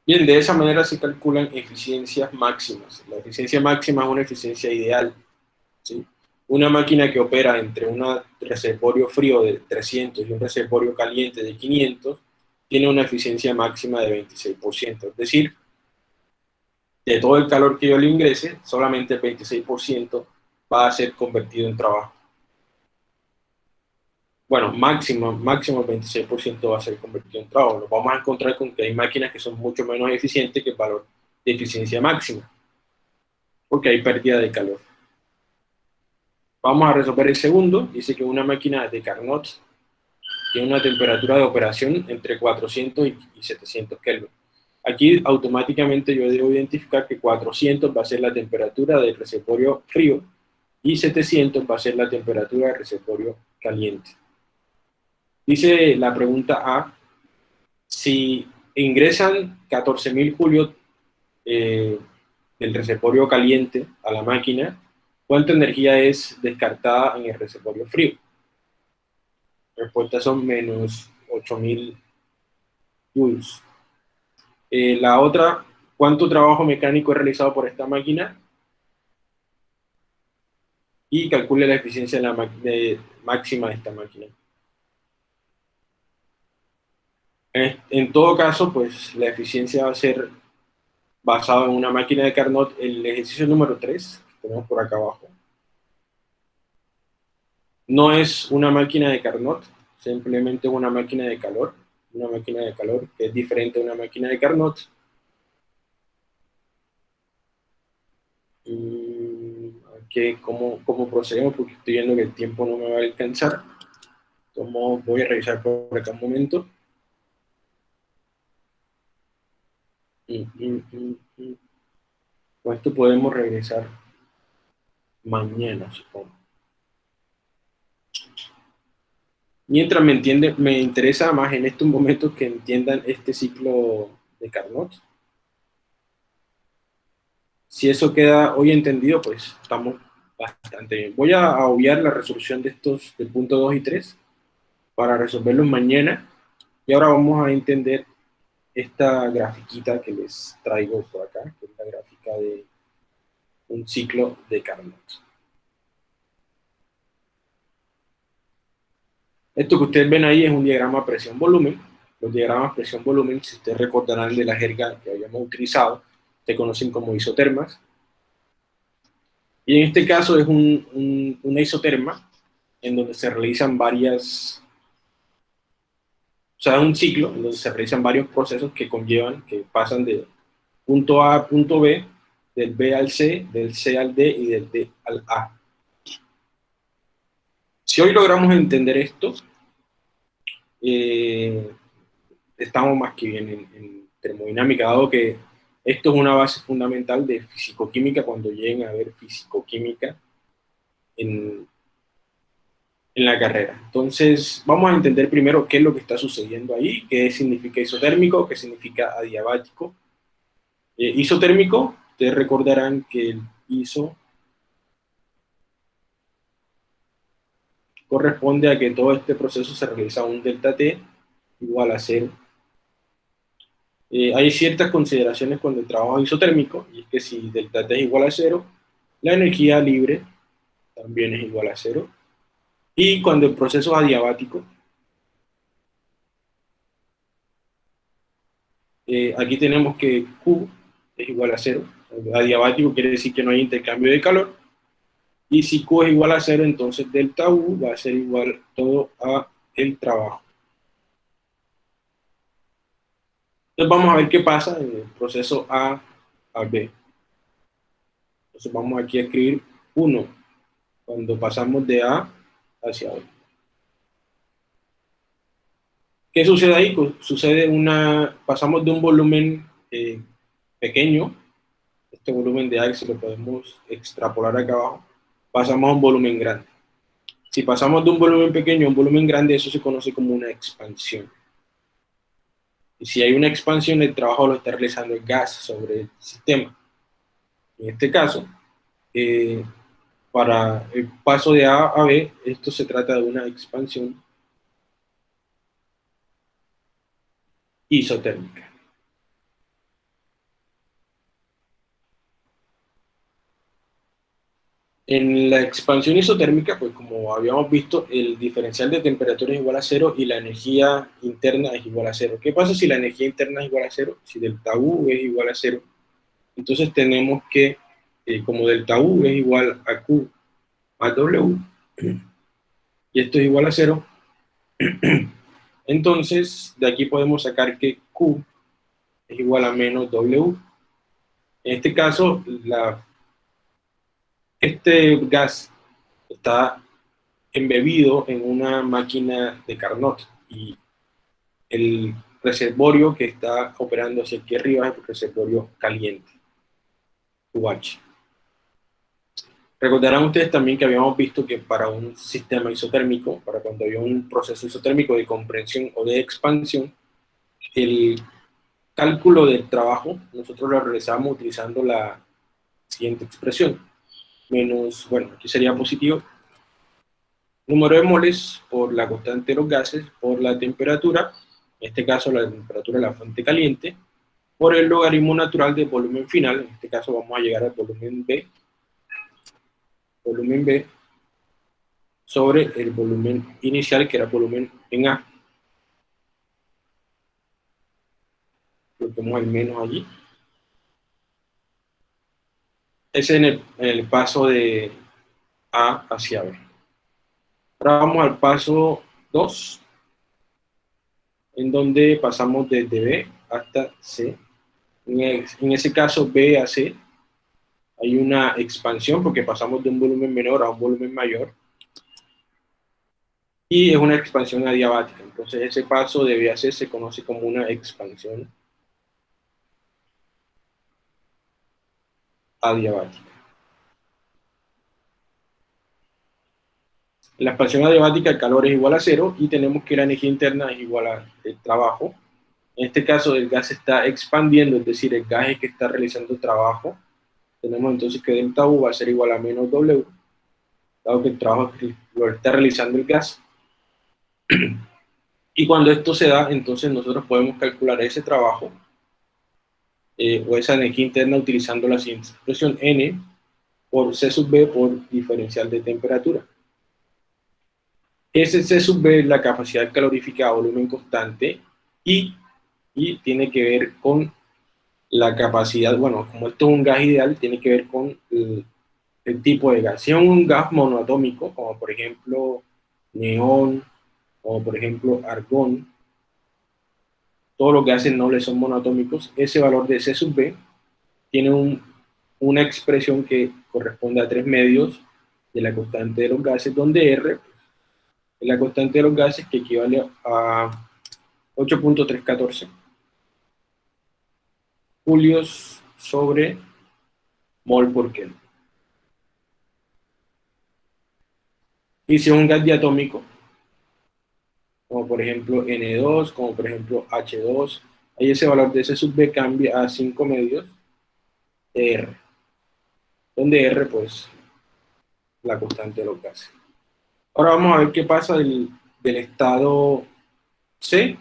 S1: Bien, de esa manera se calculan eficiencias máximas. La eficiencia máxima es una eficiencia ideal. Una máquina que opera entre un reservorio frío de 300 y un reservorio caliente de 500 tiene una eficiencia máxima de 26%. Es decir, de todo el calor que yo le ingrese, solamente el 26% va a ser convertido en trabajo bueno, máximo, máximo 26% va a ser convertido en trabajo. Nos vamos a encontrar con que hay máquinas que son mucho menos eficientes que el valor de eficiencia máxima, porque hay pérdida de calor. Vamos a resolver el segundo. Dice que una máquina de Carnot tiene una temperatura de operación entre 400 y 700 Kelvin. Aquí automáticamente yo debo identificar que 400 va a ser la temperatura del reservorio frío y 700 va a ser la temperatura del reservorio caliente. Dice la pregunta A, si ingresan 14.000 julios eh, del reservorio caliente a la máquina, ¿cuánta energía es descartada en el reservorio frío? Respuestas son menos 8.000 joules. Eh, la otra, ¿cuánto trabajo mecánico es realizado por esta máquina? y calcule la eficiencia de la de máxima de esta máquina. En, todo caso, pues la eficiencia va a ser basada en una máquina de Carnot, el ejercicio número 3, que tenemos por acá abajo. No es una máquina de Carnot, simplemente una máquina de calor, una máquina de calor que es diferente a una máquina de Carnot. que cómo, cómo, procedemos, porque estoy viendo que el tiempo no me va a alcanzar. Como voy a revisar por acá un momento. Con esto podemos regresar mañana, supongo. Mientras me entiende, me interesa más en estos momentos que entiendan este ciclo de Carnot. Si eso queda hoy entendido, pues estamos bastante bien. Voy a obviar la resolución de estos del punto 2 y 3 para resolverlos mañana. Y ahora vamos a entender esta grafiquita que les traigo por acá, que es la gráfica de un ciclo de Carnot. Esto que ustedes ven ahí es un diagrama presión-volumen. Los diagramas presión-volumen, si ustedes recordarán de la jerga que habíamos utilizado, se conocen como isotermas. Y en este caso es un, una isoterma en donde se realizan varias, o sea, un ciclo en donde se realizan varios procesos que conllevan, que pasan de punto A a punto B, del B al C, del C al D y del D al A. Si hoy logramos entender esto, eh, estamos más que bien en, en termodinámica, dado que esto es una base fundamental de fisicoquímica cuando lleguen a ver fisicoquímica en, en la carrera. Entonces, vamos a entender primero qué es lo que está sucediendo ahí, qué significa isotérmico, qué significa adiabático. Eh, isotérmico, ustedes recordarán que el iso corresponde a que todo este proceso se realiza a un delta T igual a cero eh, hay ciertas consideraciones cuando el trabajo es isotérmico, y es que si delta T es igual a cero, la energía libre también es igual a cero. Y cuando el proceso es adiabático, eh, aquí tenemos que Q es igual a cero. Adiabático quiere decir que no hay intercambio de calor. Y si Q es igual a cero, entonces delta U va a ser igual todo a el trabajo. Entonces vamos a ver qué pasa en el proceso A a B. Entonces vamos aquí a escribir 1 cuando pasamos de A hacia B. ¿Qué sucede ahí? Sucede una, pasamos de un volumen eh, pequeño, este volumen de A, si lo podemos extrapolar acá abajo, pasamos a un volumen grande. Si pasamos de un volumen pequeño a un volumen grande, eso se conoce como una expansión. Y si hay una expansión, el trabajo lo está realizando el gas sobre el sistema. En este caso, eh, para el paso de A a B, esto se trata de una expansión isotérmica. En la expansión isotérmica, pues como habíamos visto, el diferencial de temperatura es igual a cero y la energía interna es igual a cero. ¿Qué pasa si la energía interna es igual a cero? Si delta U es igual a cero, entonces tenemos que, eh, como delta U es igual a Q más W, y esto es igual a cero, entonces de aquí podemos sacar que Q es igual a menos W. En este caso, este gas está embebido en una máquina de Carnot y el reservorio que está operando hacia aquí arriba es el reservorio caliente, UH. Recordarán ustedes también que habíamos visto que para un sistema isotérmico, para cuando había un proceso isotérmico de comprensión o de expansión, el cálculo del trabajo nosotros lo realizamos utilizando la siguiente expresión menos, bueno, aquí sería positivo, número de moles por la constante de los gases, por la temperatura, en este caso la temperatura de la fuente caliente, por el logaritmo natural del volumen final, en este caso vamos a llegar al volumen B, volumen B, sobre el volumen inicial, que era volumen en A. Coloquemos el menos allí. Ese es en el, paso de A hacia B. Ahora vamos al paso 2, en donde pasamos desde B hasta C. En, ese caso, B a C, hay una expansión porque pasamos de un volumen menor a un volumen mayor. Y es una expansión adiabática. Entonces, ese paso de C se conoce como una expansión adiabática. La expansión adiabática el calor es igual a cero y tenemos que la energía interna es igual al trabajo. En este caso el gas está expandiendo, es decir, el gas es que está realizando trabajo. Tenemos entonces que delta U va a ser igual a menos W, dado que el trabajo lo está realizando el gas. Y cuando esto se da, entonces nosotros podemos calcular ese trabajo eh, o esa energía interna utilizando la siguiente expresión N por C sub B por diferencial de temperatura. Ese C sub B es la capacidad calorífica a volumen constante y, y tiene que ver con la capacidad, bueno, como esto es un gas ideal, tiene que ver con el, tipo de gas. Si es un gas monoatómico, como por ejemplo neón, o por ejemplo argón, todos los gases nobles son monoatómicos, ese valor de C sub B tiene una expresión que corresponde a tres medios de la constante de los gases, donde R es la constante de los gases que equivale a 8.314 julios sobre mol por Kelvin. Y si es un gas diatómico, como por ejemplo N2, como por ejemplo H2, ahí ese valor de ese sub B cambia a 5 medios de R, donde R pues la constante de los gases. Ahora vamos a ver qué pasa del, del estado C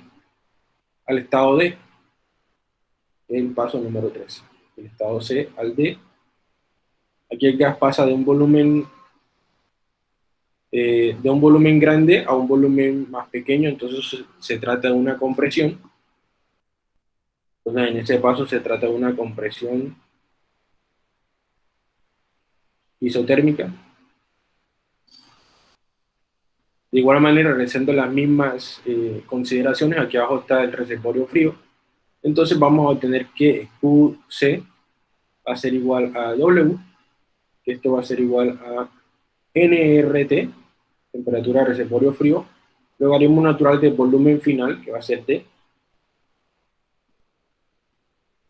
S1: al estado D, el paso número 3, del estado C al D. Aquí el gas pasa de un volumen eh, de un volumen grande a un volumen más pequeño, entonces se, trata de una compresión. Entonces en ese paso se trata de una compresión isotérmica. De igual manera, realizando las mismas eh, consideraciones, aquí abajo está el reservorio frío. Entonces vamos a obtener que QC va a ser igual a W, que esto va a ser igual a NRT, temperatura de reservorio frío, un natural de volumen final, que va a ser D,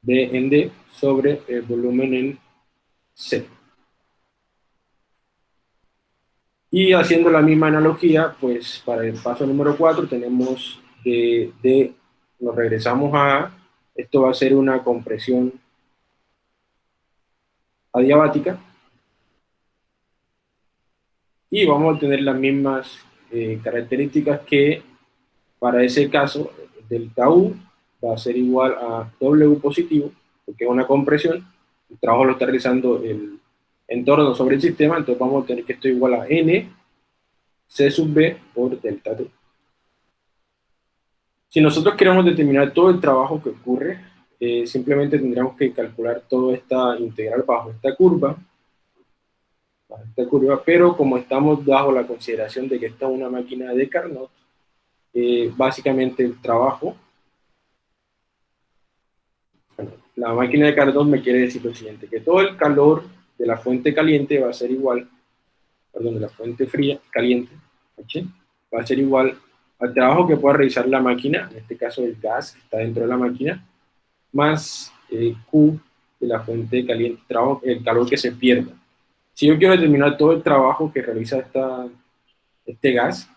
S1: D en D, sobre el volumen en C. Y haciendo la misma analogía, pues para el paso número 4 tenemos de, D, nos regresamos a esto va a ser una compresión adiabática, y vamos a tener las mismas eh, características que para ese caso delta U va a ser igual a W positivo, porque es una compresión, el trabajo lo está realizando el entorno sobre el sistema, entonces vamos a tener que esto igual a N C sub B por delta T. Si nosotros queremos determinar todo el trabajo que ocurre, eh, simplemente tendríamos que calcular toda esta integral bajo esta curva, esta curva, pero como estamos bajo la consideración de que esta es una máquina de Carnot, eh, básicamente el trabajo, la máquina de Carnot me quiere decir lo siguiente, que todo el calor de la fuente caliente va a ser igual, perdón, de la fuente fría, caliente, va a ser igual al trabajo que pueda realizar la máquina, en este caso el gas que está dentro de la máquina, más eh, Q de la fuente caliente, trabajo, el calor que se pierda. Si yo quiero determinar todo el trabajo que realiza esta, este gas,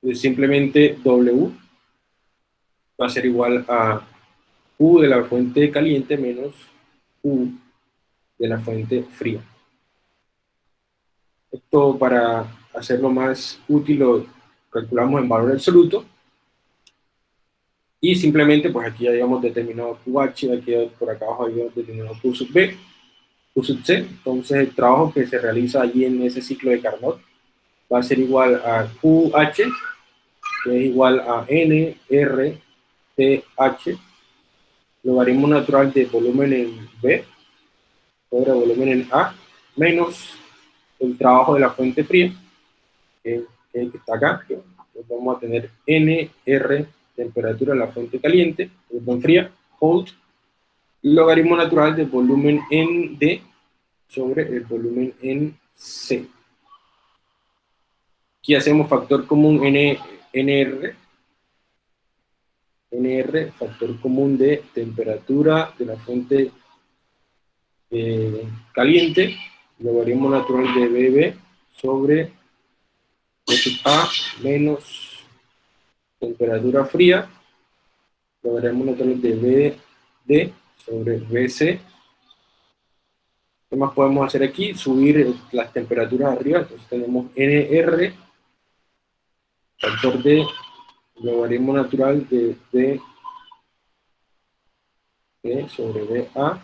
S1: pues simplemente W va a ser igual a U de la fuente caliente menos U de la fuente fría. Esto para hacerlo más útil lo calculamos en valor absoluto. Y simplemente, pues aquí ya habíamos determinado QH, aquí por acá abajo habíamos determinado Q sub B Q sub C, entonces el trabajo que se realiza allí en ese ciclo de Carnot va a ser igual a QH, que es igual a N, R, T, H, logaritmo natural de volumen en B, sobre volumen en A, menos el trabajo de la fuente fría, que, está acá, vamos a tener N, R, temperatura de la fuente caliente, perdón, fría, cold, logaritmo natural del volumen en D sobre el volumen en C. Aquí hacemos factor común N, NR, NR, factor común de temperatura de la fuente eh, caliente, logaritmo natural de BB sobre A menos temperatura fría, logaritmo natural de BD sobre BC. ¿Qué más podemos hacer aquí? Subir las temperaturas arriba, entonces tenemos NR, factor de logaritmo natural de D, sobre BA,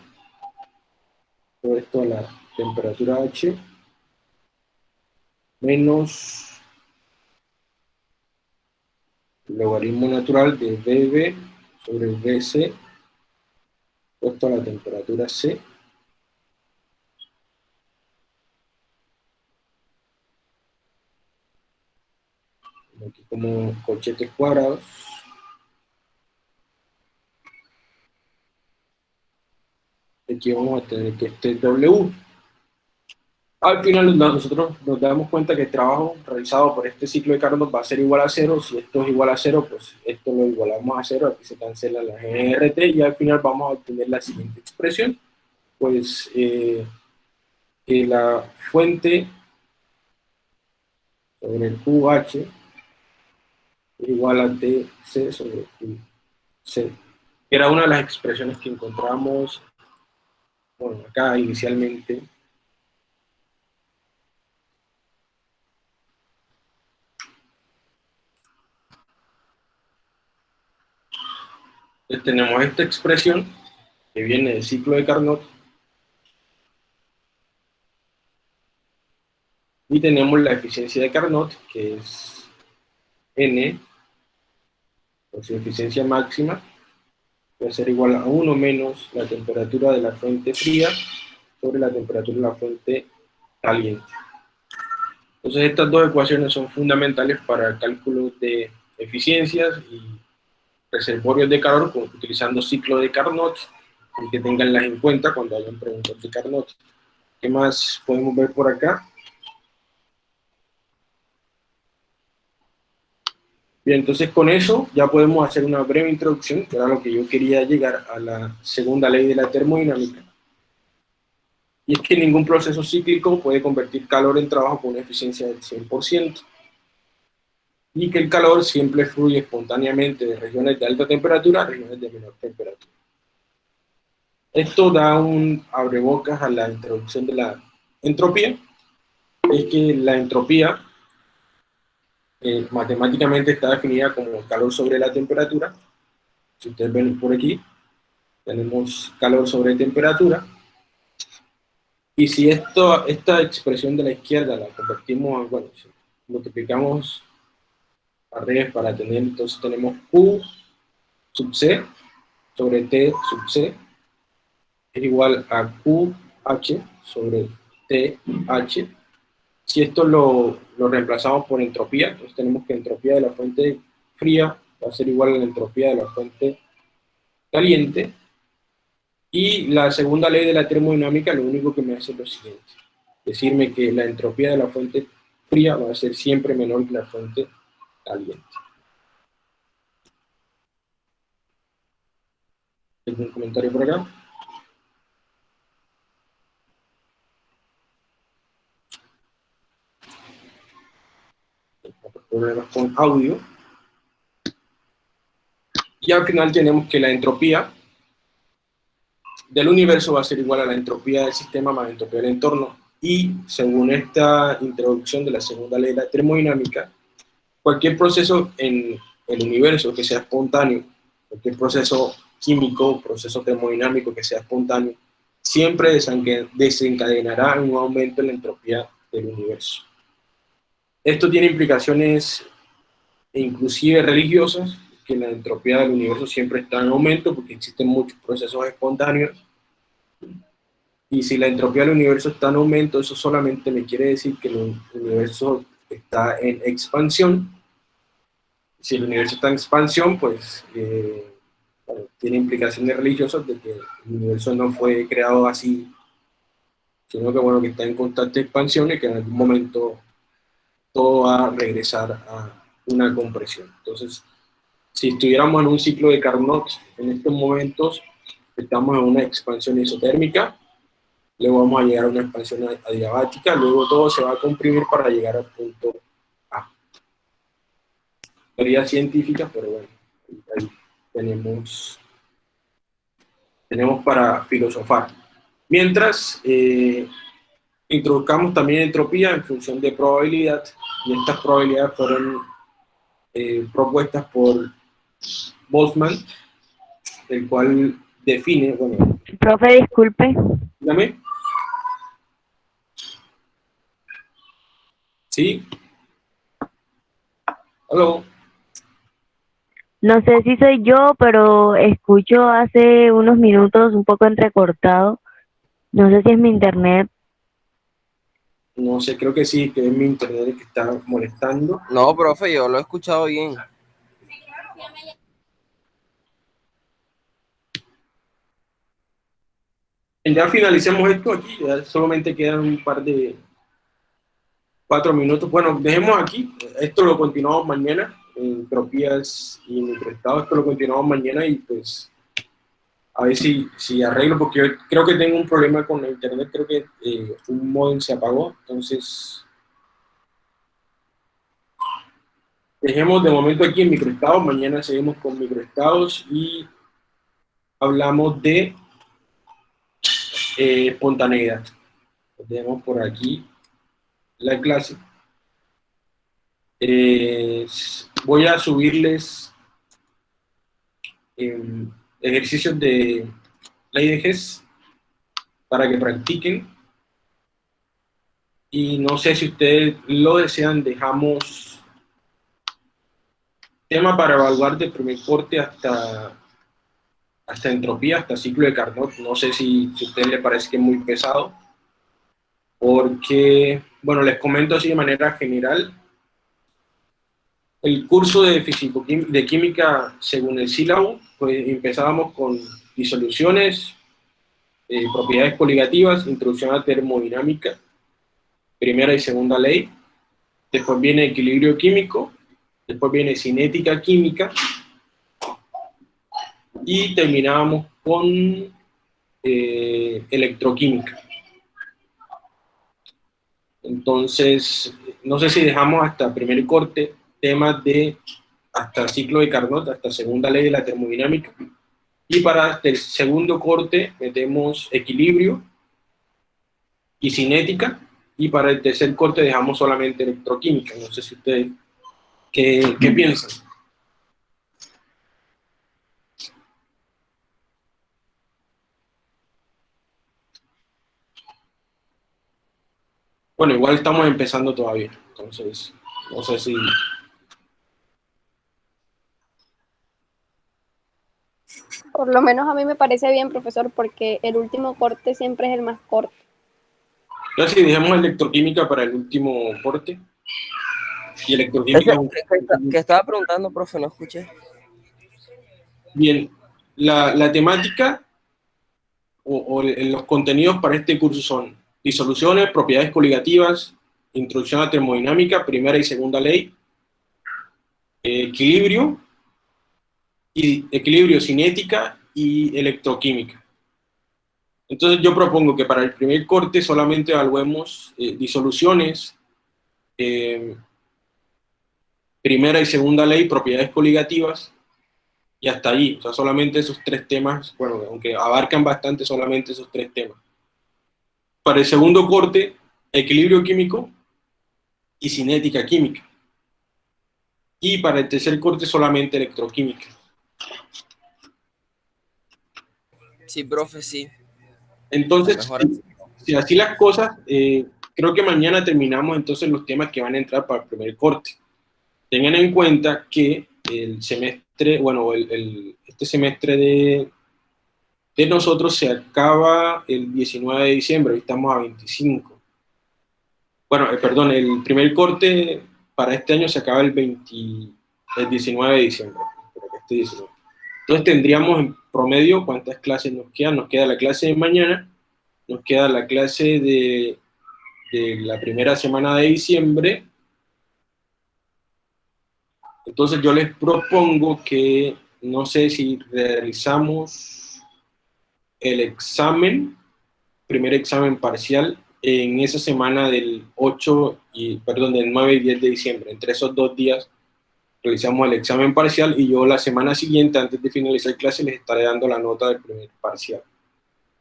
S1: todo esto a la temperatura H, menos logaritmo natural de BB sobre BC, puesto a la temperatura C, aquí como cochetes cuadrados. Aquí vamos a tener que este W. Al final nosotros nos damos cuenta que el trabajo realizado por este ciclo de Carnot va a ser igual a cero. Si esto es igual a cero, pues esto lo igualamos a cero. Aquí se cancela la GRT y al final vamos a obtener la siguiente expresión. Pues eh, que la fuente sobre el QH igual a dc sobre c. Era una de las expresiones que encontramos bueno, acá inicialmente. Entonces tenemos esta expresión que viene del ciclo de Carnot y tenemos la eficiencia de Carnot que es n por su eficiencia máxima, puede ser igual a 1 menos la temperatura de la fuente fría sobre la temperatura de la fuente caliente. Entonces estas dos ecuaciones son fundamentales para el cálculo de eficiencias y reservorios de calor utilizando ciclo de Carnot, y que tenganlas en cuenta cuando hayan preguntas de Carnot. ¿Qué más podemos ver por acá? Bien, entonces con eso ya podemos hacer una breve introducción, que era lo que yo quería llegar a la segunda ley de la termodinámica. Y es que ningún proceso cíclico puede convertir calor en trabajo con una eficiencia del 100%. Y que el calor siempre fluye espontáneamente de regiones de alta temperatura a regiones de menor temperatura. Esto da un abrebocas a la introducción de la entropía. Es que la entropía eh, matemáticamente está definida como calor sobre la temperatura. Si ustedes ven por aquí, tenemos calor sobre temperatura. Y si esto, esta expresión de la izquierda la convertimos, bueno, si multiplicamos a revés para tener, entonces tenemos Q sub C sobre T sub C es igual a QH sobre TH si esto lo, reemplazamos por entropía, entonces tenemos que entropía de la fuente fría va a ser igual a la entropía de la fuente caliente. Y la segunda ley de la termodinámica lo único que me hace es lo siguiente. Decirme que la entropía de la fuente fría va a ser siempre menor que la fuente caliente. ¿Algún comentario por acá? problemas con audio. Y al final tenemos que la entropía del universo va a ser igual a la entropía del sistema más entropía del entorno. Y según esta introducción de la segunda ley de la termodinámica, cualquier proceso en el universo que sea espontáneo, cualquier proceso químico, proceso termodinámico que sea espontáneo, siempre desencadenará un aumento en la entropía del universo. Esto tiene implicaciones inclusive religiosas, que la entropía del universo siempre está en aumento porque existen muchos procesos espontáneos. Y si la entropía del universo está en aumento, eso solamente me quiere decir que el universo está en expansión. Si el universo está en expansión, pues eh, tiene implicaciones religiosas de que el universo no fue creado así, sino que bueno, que está en constante expansión y que en algún momento todo va a regresar a una compresión. Entonces, si estuviéramos en un ciclo de Carnot, en estos momentos estamos en una expansión isotérmica, luego vamos a llegar a una expansión adiabática, luego todo se va a comprimir para llegar al punto A. Teoría científica, pero bueno, ahí tenemos, tenemos para filosofar. Mientras, eh, introduzcamos también entropía en función de probabilidad, y estas probabilidades fueron eh, propuestas por Boltzmann, el cual define, bueno...
S7: Profe, disculpe.
S1: Dígame. ¿Sí? ¿Aló?
S7: No sé si soy yo, pero escucho hace unos minutos un poco entrecortado. No sé si es mi internet.
S1: No sé, creo que sí, que es mi internet que está molestando.
S8: No, profe, yo lo he escuchado bien.
S1: Ya finalicemos esto aquí, ya solamente quedan un par de cuatro minutos. Bueno, dejemos aquí, esto lo continuamos mañana, entropías y microestados, esto lo continuamos mañana y pues a ver si, si arreglo, porque yo creo que tengo un problema con el internet, creo que eh, un modem se apagó, entonces dejemos de momento aquí en microestados, mañana seguimos con microestados y hablamos de eh, espontaneidad. Dejemos por aquí la clase. Voy a subirles em, ejercicios de ley de para que practiquen. Y no sé si ustedes lo desean, dejamos tema para evaluar de primer corte hasta, hasta entropía, hasta ciclo de Carnot. No sé si, si a ustedes les parece que es muy pesado, porque, bueno, les comento así de manera general, el curso de, físico, de química según el sílabo, pues empezábamos con disoluciones, eh, propiedades coligativas, introducción a termodinámica, primera y segunda ley, después viene equilibrio químico, después viene cinética química, y terminábamos con eh, electroquímica. Entonces, no sé si dejamos hasta primer corte temas de hasta ciclo de Carnot, hasta segunda ley de la termodinámica. Y para el segundo corte metemos equilibrio y cinética. Y para el tercer corte dejamos solamente electroquímica. No sé si ustedes, ¿qué, qué piensan? Bueno, igual estamos empezando todavía, entonces no sé si
S5: Por lo menos a mí me parece bien, profesor, porque el último corte siempre es el más corto.
S1: Ya si dejemos electroquímica para el último corte. Y electroquímica...
S8: ¿Qué, estaba preguntando, profe? No escuché.
S1: Bien, la, la temática o, o, los contenidos para este curso son disoluciones, propiedades coligativas, introducción a termodinámica, primera y segunda ley, equilibrio, y equilibrio cinética y electroquímica. Entonces yo propongo que para el primer corte solamente evaluemos eh, disoluciones, eh, primera y segunda ley, propiedades coligativas, y hasta ahí, o sea, solamente esos tres temas, bueno, aunque abarcan bastante solamente esos tres temas. Para el segundo corte, equilibrio químico y cinética química. Y para el tercer corte solamente electroquímica.
S8: Sí, profe, sí.
S1: Entonces, si, si así las cosas, eh, creo que mañana terminamos entonces los temas que van a entrar para el primer corte. Tengan en cuenta que el semestre, bueno, el, el- este semestre de, de nosotros se acaba el 19 de diciembre, hoy estamos a 25. Bueno, eh, perdón, el primer corte para este año se acaba el, 20 el 19 de diciembre. creo que 19. Entonces tendríamos en promedio cuántas clases nos quedan. Nos queda la clase de mañana, nos queda la clase de, de la primera semana de diciembre. Entonces yo les propongo que, no sé si realizamos el examen, primer examen parcial, en esa semana del 8 y, perdón, del 9 y 10 de diciembre. Entre esos dos días realizamos el examen parcial y yo la semana siguiente, antes de finalizar clase, les estaré dando la nota del primer parcial.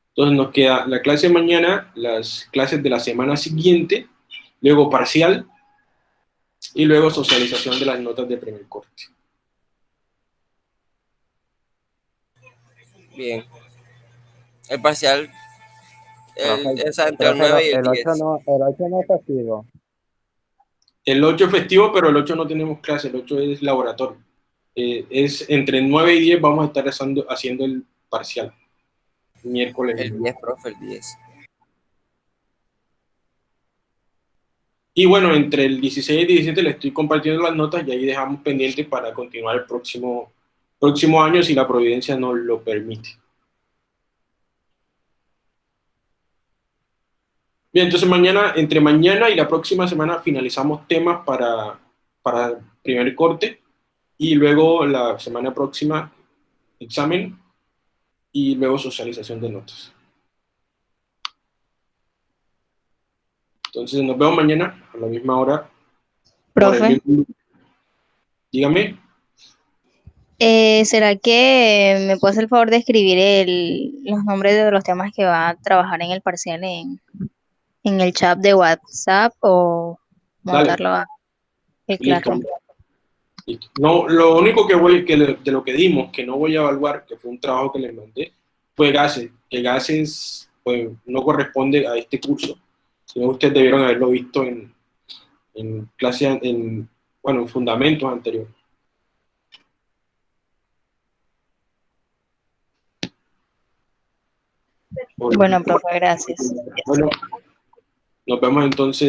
S1: Entonces nos queda la clase de mañana, las clases de la semana siguiente, luego parcial y luego socialización de las notas de primer corte.
S8: Bien. El parcial, el, o sea, entre el
S9: profe,
S8: 9 y el
S9: el
S8: 10.
S9: 8 no, el 8 no es festivo.
S1: El 8 es festivo, pero el 8 no tenemos clase, el 8 es laboratorio. Eh, es entre 9 y 10 vamos a estar haciendo, haciendo el parcial. Miércoles.
S8: El 10, profe, el 10.
S1: Y bueno, entre el 16 y el 17 le estoy compartiendo las notas y ahí dejamos pendiente para continuar el próximo, próximo año si la providencia nos lo permite. Bien, entonces mañana, entre mañana y la próxima semana finalizamos temas para, para primer corte y luego la semana próxima examen y luego socialización de notas. Entonces nos vemos mañana a la misma hora.
S4: Profe,
S1: mismo- Dígame.
S4: eh, ¿será que me puede hacer el favor de escribir el- los nombres de los temas que va a trabajar en el parcial en, en el chat de WhatsApp o
S1: Dale.
S4: montarlo a el. Classroom?
S1: No, lo único que voy, que le- de lo que dimos, que no voy a evaluar, que fue un trabajo que les mandé, fue gases. Que gases pues, no corresponde a este curso, sino ustedes debieron haberlo visto en, en clase, en, bueno, en fundamentos anteriores.
S4: Bueno, profe, gracias.
S1: Bueno, nos vemos entonces.